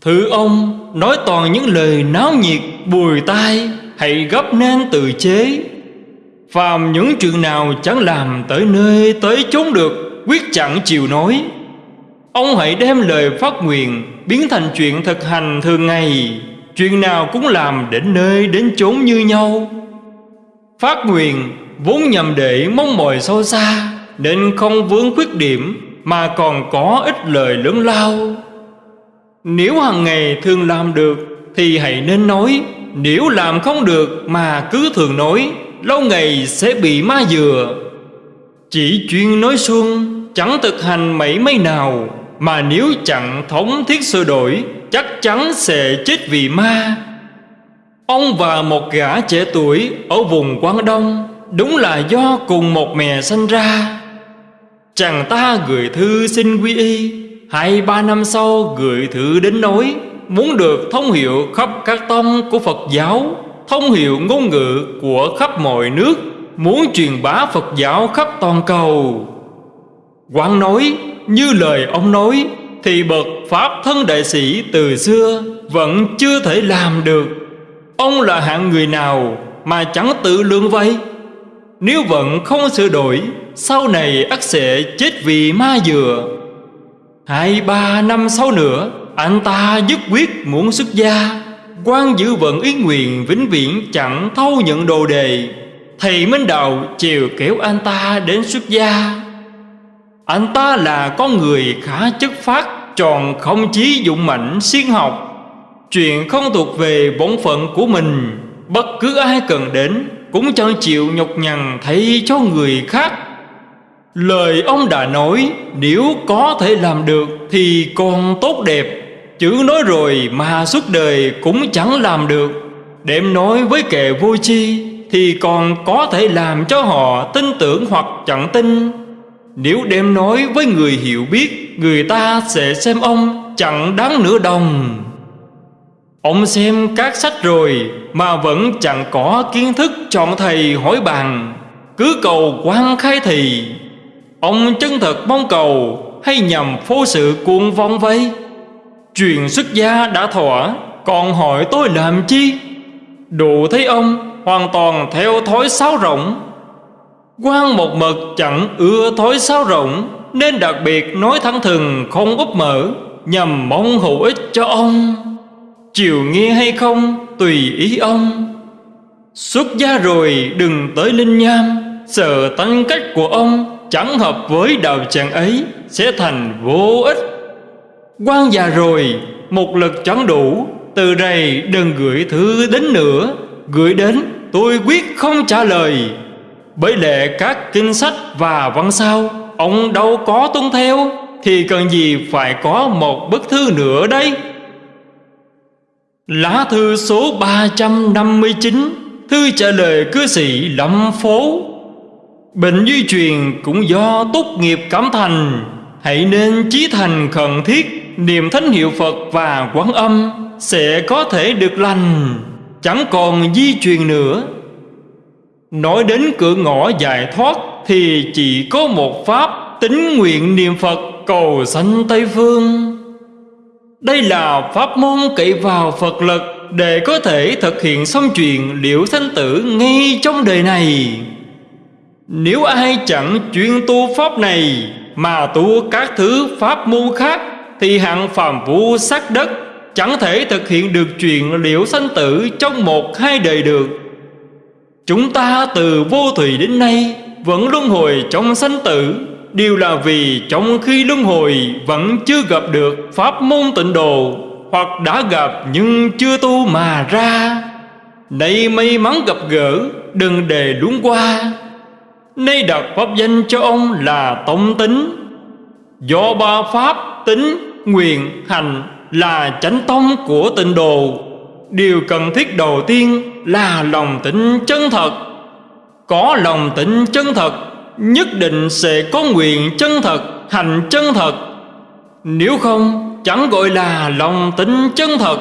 S1: Thưa ông, Nói toàn những lời náo nhiệt, bùi tai, Hãy gấp nên tự chế. Phàm những chuyện nào chẳng làm tới nơi tới chốn được, Quyết chẳng chịu nói. Ông hãy đem lời phát nguyện Biến thành chuyện thực hành thường ngày. Chuyện nào cũng làm đến nơi đến chốn như nhau. Phát nguyện vốn nhằm để mong mỏi sâu xa, Nên không vướng khuyết điểm Mà còn có ít lời lớn lao. Nếu hàng ngày thường làm được Thì hãy nên nói, Nếu làm không được mà cứ thường nói, Lâu ngày sẽ bị ma dừa. Chỉ chuyên nói xuông Chẳng thực hành mấy mấy nào. Mà nếu chẳng thống thiết sửa đổi, Chắc chắn sẽ chết vì ma. Ông và một gã trẻ tuổi Ở vùng Quảng Đông, Đúng là do cùng một mẹ sinh ra. Chàng ta gửi thư xin quy y, Hai ba năm sau gửi thư đến nói Muốn được thông hiệu khắp các tông của Phật giáo, Thông hiệu ngôn ngữ của khắp mọi nước, Muốn truyền bá Phật giáo khắp toàn cầu. Quán nói, như lời ông nói, Thì bậc Pháp thân đại sĩ từ xưa Vẫn chưa thể làm được. Ông là hạng người nào Mà chẳng tự lương vay? Nếu vẫn không sửa đổi, Sau này ắt sẽ chết vì ma dừa. Hai, ba năm sau nữa, Anh ta dứt quyết muốn xuất gia. Quan giữ vận ý nguyện vĩnh viễn chẳng thâu nhận đồ đề. Thầy Minh Đạo chiều kéo anh ta đến xuất gia. Anh ta là con người khá chất phát Tròn không chí dụng mạnh siêng học. Chuyện không thuộc về bổn phận của mình, Bất cứ ai cần đến Cũng chẳng chịu nhọc nhằn thay cho người khác. Lời ông đã nói, Nếu có thể làm được Thì còn tốt đẹp. Chữ nói rồi mà suốt đời cũng chẳng làm được. Đệm nói với kẻ vô chi Thì còn có thể làm cho họ tin tưởng hoặc chẳng tin. Nếu đem nói với người hiểu biết, Người ta sẽ xem ông chẳng đáng nửa đồng. Ông xem các sách rồi Mà vẫn chẳng có kiến thức chọn thầy hỏi bàn. Cứ cầu quan khai thì, Ông chân thật mong cầu Hay nhằm phô sự cuồng vong vây chuyện xuất gia đã thỏa, Còn hỏi tôi làm chi? Đủ thấy ông hoàn toàn theo thói sáo rộng quan một mực chẳng ưa thói sáo rộng Nên đặc biệt nói thẳng thừng không úp mở Nhằm mong hữu ích cho ông. Chiều nghe hay không, tùy ý ông. Xuất gia rồi, đừng tới linh nham. Sợ tánh cách của ông, chẳng hợp với đạo tràng ấy, Sẽ thành vô ích. Quan già rồi, Một lực chẳng đủ. Từ đây đừng gửi thư đến nữa. Gửi đến, tôi quyết không trả lời. Bởi lệ các kinh sách và văn sao Ông đâu có tuân theo Thì cần gì phải có một bức thư nữa đây? Lá thư số 359 Thư trả lời cư sĩ Lâm Phố. Bệnh di truyền cũng do tốt nghiệp cảm thành Hãy nên chí thành khẩn thiết niệm thánh hiệu Phật và quán âm sẽ có thể được lành, chẳng còn di truyền nữa. Nói đến cửa ngõ giải thoát thì chỉ có một pháp, tính nguyện niệm Phật cầu sanh Tây Phương. Đây là pháp môn cậy vào Phật lực để có thể thực hiện xong chuyện liễu sanh tử ngay trong đời này. Nếu ai chẳng chuyên tu pháp này, mà tu các thứ pháp môn khác, thì hạng phàm vũ sắc đất chẳng thể thực hiện được chuyện liễu sanh tử trong một hai đời được. Chúng ta từ vô thủy đến nay vẫn luân hồi trong sanh tử đều là vì trong khi luân hồi vẫn chưa gặp được pháp môn tịnh độ hoặc đã gặp nhưng chưa tu mà ra. Nay may mắn gặp gỡ, đừng đề đúng qua. Nay đặt pháp danh cho ông là Tông Tính. Do ba pháp tính nguyện hành là chánh tông của tịnh đồ điều cần thiết đầu tiên là lòng tịnh chân thật. Có lòng tịnh chân thật nhất định sẽ có nguyện chân thật hành chân thật. Nếu không chẳng gọi là lòng tịnh chân thật.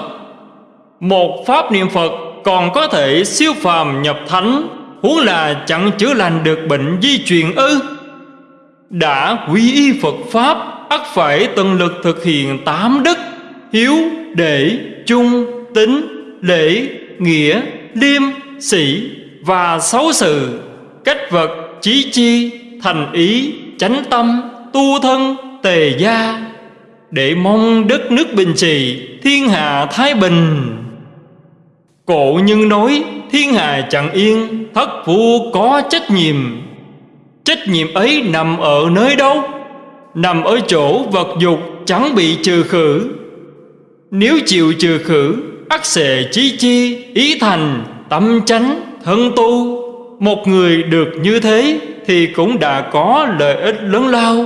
S1: Một pháp niệm phật còn có thể siêu phàm nhập thánh huống là chẳng chữa lành được bệnh di truyền ư. Đã quy y phật pháp ắt phải tận lực thực hiện tám đức hiếu để trung, tính, lễ, nghĩa, liêm, sĩ và xấu sự, cách vật, chí chi, thành ý, chánh tâm, tu thân, tề gia, để mong đất nước bình trị, thiên hạ thái bình. Cổ nhân nói thiên hạ chẳng yên, thất phu có trách nhiệm. Trách nhiệm ấy nằm ở nơi đâu? Nằm ở chỗ vật dục chẳng bị trừ khử. Nếu chịu trừ khử, ắt xệ chí chi, ý thành, tâm chánh, thân tu. Một người được như thế thì cũng đã có lợi ích lớn lao.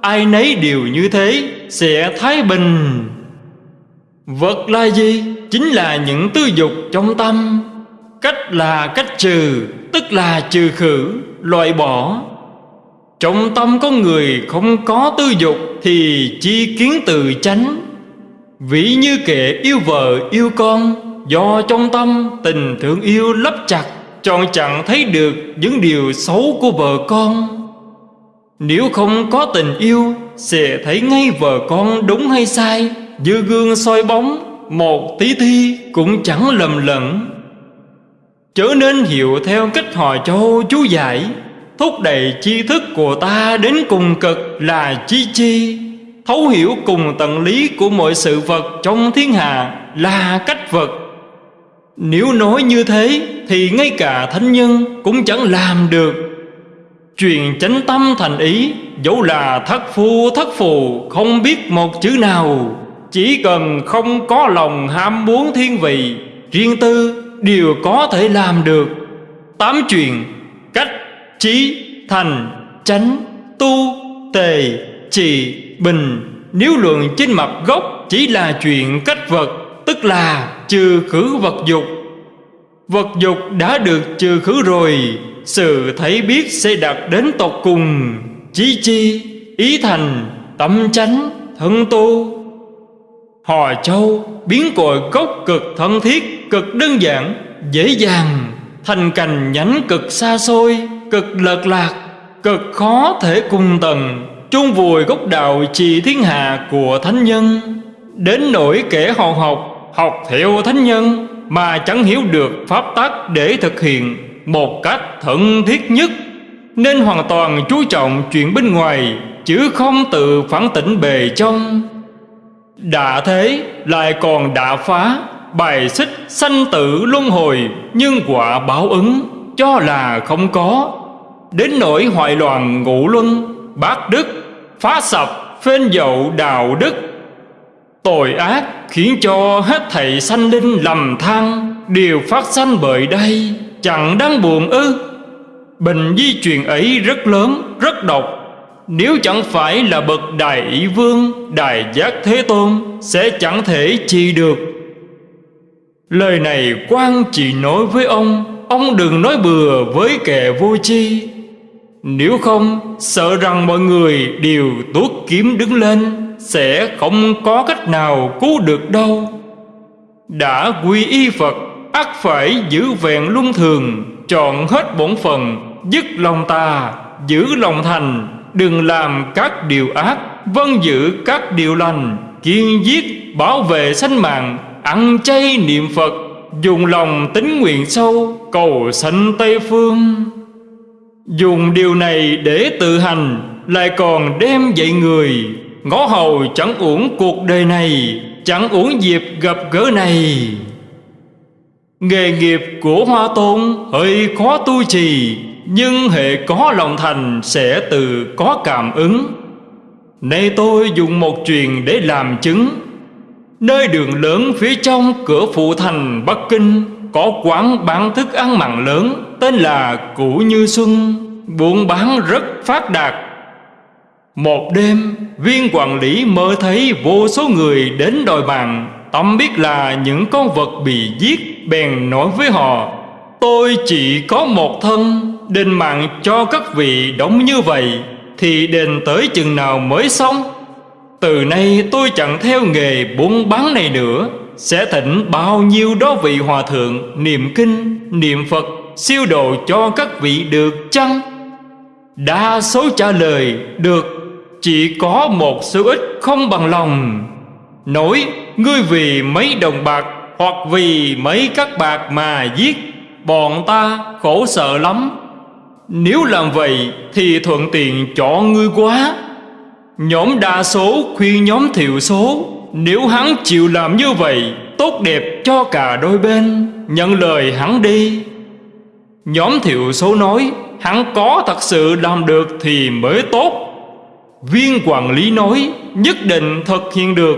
S1: Ai nấy đều như thế sẽ thái bình. Vật là gì? Chính là những tư dục trong tâm Cách là cách trừ Tức là trừ khử, loại bỏ Trong tâm có người không có tư dục Thì chi kiến từ chánh Vĩ như kẻ yêu vợ, yêu con, Do trong tâm tình thương yêu lấp chặt, Chọn chẳng thấy được những điều xấu của vợ con. Nếu không có tình yêu, Sẽ thấy ngay vợ con đúng hay sai, Như gương soi bóng, một tí thi cũng chẳng lầm lẫn. Chớ nên hiểu theo cách họ châu chú giải, Thúc đẩy tri thức của ta đến cùng cực là chi chi. Thấu hiểu cùng tận lý của mọi sự vật trong thiên hạ là cách vật. Nếu nói như thế thì ngay cả thánh nhân cũng chẳng làm được. Truyền chánh tâm thành ý Dẫu là thất phu thất phù không biết một chữ nào. Chỉ cần không có lòng ham muốn thiên vị Riêng tư đều có thể làm được. Tám chuyện Cách, trí, thành, chánh, tu, tề, trì, bình. Nếu luận trên mặt gốc chỉ là chuyện cách vật Tức là trừ khử vật dục. Vật dục đã được trừ khử rồi Sự thấy biết sẽ đạt đến tột cùng. Chí chi, ý thành, tâm chánh, thân tu. Hò châu biến cội gốc cực thân thiết Cực đơn giản, dễ dàng. Thành cành nhánh cực xa xôi Cực lợt lạc, cực khó thể cùng tầng. Chung vùi gốc đạo trì thiên hạ của thánh nhân. Đến nỗi kẻ họ học Học theo thánh nhân, Mà chẳng hiểu được pháp tắc để thực hiện Một cách thận thiết nhất. Nên hoàn toàn chú trọng chuyện bên ngoài, Chứ không tự phản tỉnh bề trong. Đã thế, lại còn đã phá, Bài xích sanh tử luân hồi, Nhưng quả báo ứng, Cho là không có. Đến nỗi hoại loạn ngũ luân Bát đức Phá sập phên dậu đạo đức. Tội ác khiến cho hết thảy sanh linh lầm than Đều phát sanh bởi đây Chẳng đáng buồn ư. Bệnh di truyền ấy rất lớn, rất độc. Nếu chẳng phải là bậc đại ý vương Đại giác thế tôn Sẽ chẳng thể trị được. Lời này quan chỉ nói với ông Ông đừng nói bừa với kẻ vô chi nếu không, Sợ rằng mọi người đều tuốt kiếm đứng lên, Sẽ không có cách nào cứu được đâu. Đã quy y Phật ắt phải giữ vẹn luân thường, Chọn hết bổn phần Dứt lòng tà, Giữ lòng thành, đừng làm các điều ác vâng giữ các điều lành, kiên giết, bảo vệ sanh mạng, ăn chay niệm phật, dùng lòng tính nguyện sâu, cầu sanh tây phương dùng điều này để tự hành lại còn đem dạy người, ngõ hầu chẳng uổng cuộc đời này, chẳng uổng dịp gặp gỡ này. Nghề nghiệp của hoa tôn hơi khó tu trì, nhưng hệ có lòng thành sẽ tự có cảm ứng. Nay tôi dùng một truyền để làm chứng. Nơi đường lớn phía trong cửa phụ thành Bắc Kinh có quán bán thức ăn mặn lớn, Tên là Củ Như Xuân, Buôn bán rất phát đạt. Một đêm, Viên quản lý mơ thấy vô số người đến đòi bàn Tâm biết là những con vật bị giết, Bèn nói với họ, Tôi chỉ có một thân, Đền mạng cho các vị đóng như vậy, Thì đền tới chừng nào mới xong? Từ nay tôi chẳng theo nghề buôn bán này nữa. Sẽ thỉnh bao nhiêu đó vị hòa thượng Niệm kinh, niệm Phật Siêu độ cho các vị được chăng? Đa số trả lời được. Chỉ có một số ít không bằng lòng. Nói Ngươi vì mấy đồng bạc Hoặc vì mấy các bạc mà giết Bọn ta khổ sợ lắm. Nếu làm vậy Thì thuận tiện cho ngươi quá. Nhóm đa số khuyên nhóm thiểu số nếu hắn chịu làm như vậy, Tốt đẹp cho cả đôi bên. Nhận lời hắn đi. Nhóm thiểu số nói, Hắn có thật sự làm được thì mới tốt. Viên quản lý nói, Nhất định thực hiện được.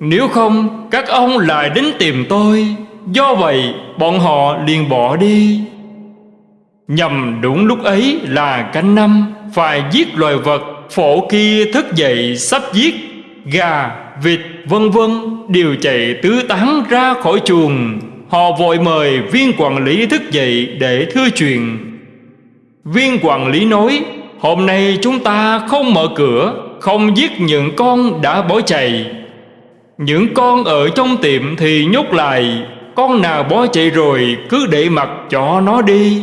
S1: Nếu không, các ông lại đến tìm tôi. Do vậy, bọn họ liền bỏ đi. Nhằm đúng lúc ấy là canh năm, Phải giết loài vật Phổ kia thức dậy sắp giết. Gà, vịt vân vân Đều chạy tứ tán ra khỏi chuồng. Họ vội mời viên quản lý thức dậy để thưa chuyện. Viên quản lý nói Hôm nay chúng ta không mở cửa Không giết những con đã bỏ chạy. Những con ở trong tiệm thì nhốt lại Con nào bỏ chạy rồi cứ để mặc cho nó đi.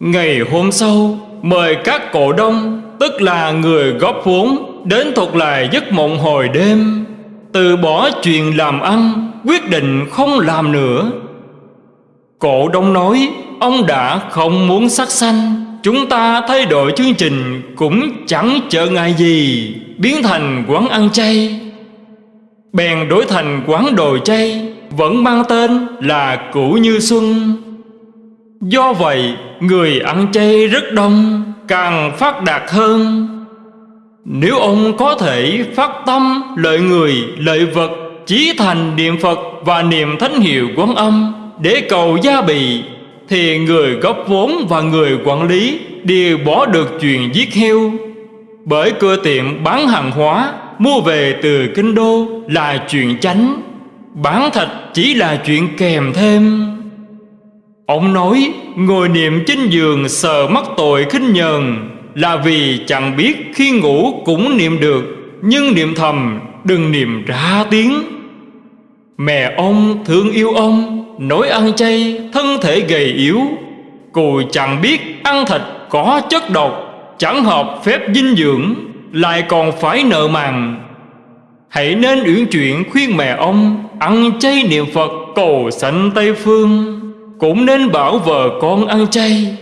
S1: Ngày hôm sau Mời các cổ đông Tức là người góp vốn Đến thuật lại giấc mộng hồi đêm, Từ bỏ chuyện làm ăn, Quyết định không làm nữa. Cổ đông nói, Ông đã không muốn sắc xanh Chúng ta thay đổi chương trình Cũng chẳng chờ ngại gì, Biến thành quán ăn chay. Bèn đổi thành quán đồ chay, Vẫn mang tên là cũ Như Xuân. Do vậy, người ăn chay rất đông, Càng phát đạt hơn. Nếu ông có thể phát tâm, lợi người, lợi vật, Chí thành niệm Phật và niệm thánh hiệu quán âm Để cầu gia bị Thì người góp vốn và người quản lý Đều bỏ được chuyện giết heo. Bởi cửa tiệm bán hàng hóa, Mua về từ kinh đô là chuyện chánh, Bán thịt chỉ là chuyện kèm thêm. Ông nói, ngồi niệm trên giường sờ mắc tội khinh nhờn là vì chẳng biết khi ngủ cũng niệm được, Nhưng niệm thầm, đừng niệm ra tiếng. Mẹ ông thương yêu ông, nỗi ăn chay, thân thể gầy yếu. Cụ chẳng biết ăn thịt có chất độc, Chẳng hợp phép dinh dưỡng, Lại còn phải nợ màng. Hãy nên uyển chuyển khuyên mẹ ông, Ăn chay niệm Phật cầu sanh Tây Phương. Cũng nên bảo vợ con ăn chay.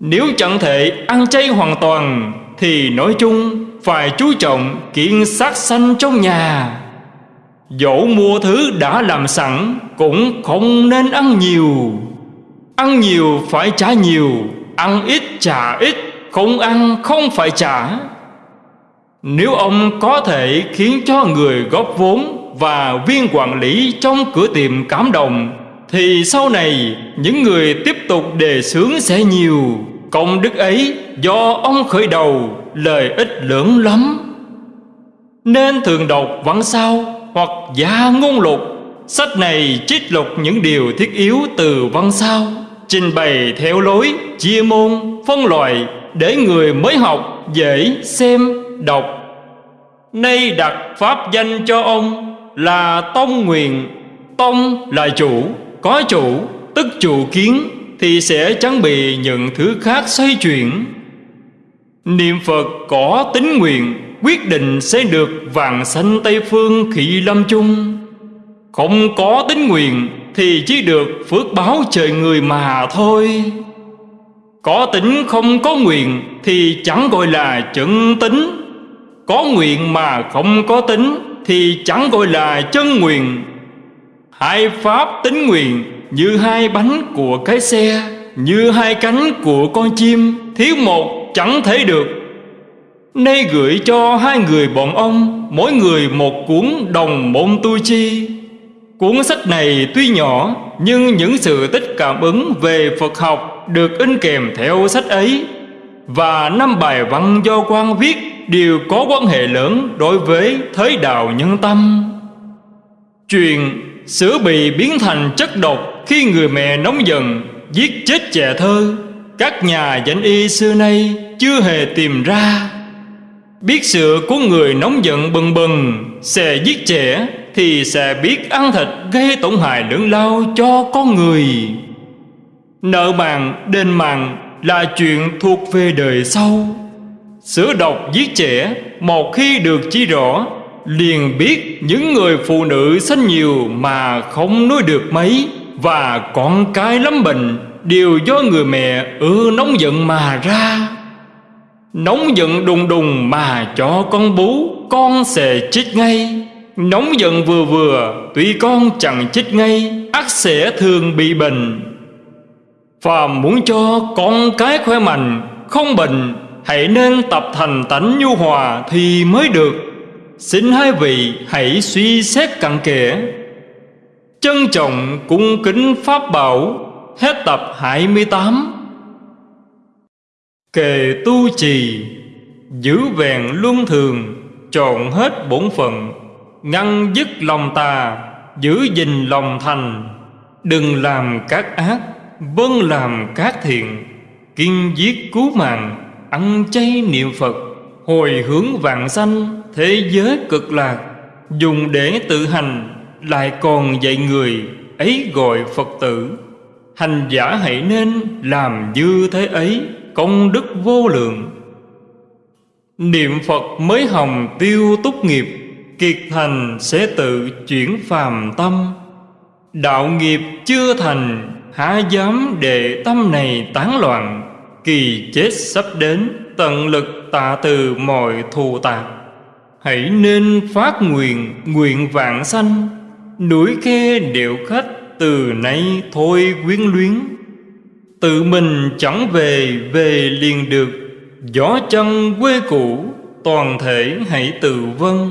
S1: Nếu chẳng thể ăn chay hoàn toàn, Thì nói chung phải chú trọng kiện sát sanh trong nhà. Dẫu mua thứ đã làm sẵn, Cũng không nên ăn nhiều. Ăn nhiều phải trả nhiều, Ăn ít trả ít, Không ăn không phải trả. Nếu ông có thể khiến cho người góp vốn Và viên quản lý trong cửa tiệm cảm động, Thì sau này những người tiếp tục đề xướng sẽ nhiều. Công đức ấy do ông khởi đầu Lợi ích lớn lắm. Nên thường đọc văn sao hoặc gia ngôn lục Sách này trích lục những điều thiết yếu từ văn sao Trình bày theo lối, chia môn, phân loại Để người mới học dễ xem, đọc. Nay đặt pháp danh cho ông là Tông Nguyện Tông là chủ, có chủ, tức chủ kiến. Thì sẽ chẳng bị những thứ khác xoay chuyển. Niệm Phật có tính nguyện, quyết định sẽ được vàng sanh Tây Phương khị lâm chung. Không có tính nguyện thì chỉ được phước báo trời người mà thôi. Có tính không có nguyện thì chẳng gọi là chân tính. Có nguyện mà không có tính thì chẳng gọi là chân nguyện. Hai pháp tính nguyện như hai bánh của cái xe, Như hai cánh của con chim, Thiếu một chẳng thể được. Nay gửi cho hai người bọn ông, Mỗi người một cuốn đồng môn tu chi. Cuốn sách này tuy nhỏ, Nhưng những sự tích cảm ứng về Phật học Được in kèm theo sách ấy. Và năm bài văn do quan viết Đều có quan hệ lớn đối với thế đạo nhân tâm. Truyền sữa bị biến thành chất độc khi người mẹ nóng giận Giết chết trẻ thơ Các nhà danh y xưa nay chưa hề tìm ra. Biết sự của người nóng giận bừng bừng Sẽ giết trẻ Thì sẽ biết ăn thịt gây tổn hại lớn lao cho con người. Nợ màng, đền màng là chuyện thuộc về đời sau. Sửa độc giết trẻ Một khi được chỉ rõ Liền biết những người phụ nữ sinh nhiều Mà không nuôi được mấy. Và con cái lắm bệnh, Đều do người mẹ ưa nóng giận mà ra. Nóng giận đùng đùng mà cho con bú, Con sẽ chết ngay. Nóng giận vừa vừa, Tuy con chẳng chết ngay ắt sẽ thường bị bệnh. Phàm muốn cho con cái khỏe mạnh, Không bệnh, Hãy nên tập thành tánh nhu hòa Thì mới được. Xin hai vị hãy suy xét cặn kẽ. Trân trọng cung kính Pháp Bảo, Hết tập 28 Kề tu trì, Giữ vẹn luân thường, Trọn hết bổn phận, Ngăn dứt lòng tà, Giữ gìn lòng thành. Đừng làm các ác Vâng làm các thiện, Kiên giết cứu mạng, Ăn chay niệm Phật, Hồi hướng vạn sanh Thế giới cực lạc, Dùng để tự hành. Lại còn dạy người Ấy gọi Phật tử. Hành giả hãy nên làm như thế ấy, Công đức vô lượng. Niệm Phật mới hồng tiêu túc nghiệp, Kiệt thành sẽ tự chuyển phàm tâm. Đạo nghiệp chưa thành, Há dám để tâm này tán loạn, Kỳ chết sắp đến, Tận lực tạ từ mọi thù tạc. Hãy nên phát nguyện Nguyện vạn sanh. Núi khe điệu khách Từ nay thôi quyến luyến. Tự mình chẳng về Về liền được. Gió chân quê cũ, Toàn thể hãy tự vân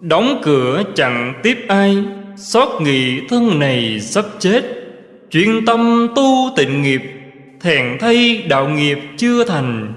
S1: Đóng cửa chẳng tiếp ai, Xót nghị thân này sắp chết. Chuyên tâm tu tịnh nghiệp, thèn thay đạo nghiệp chưa thành.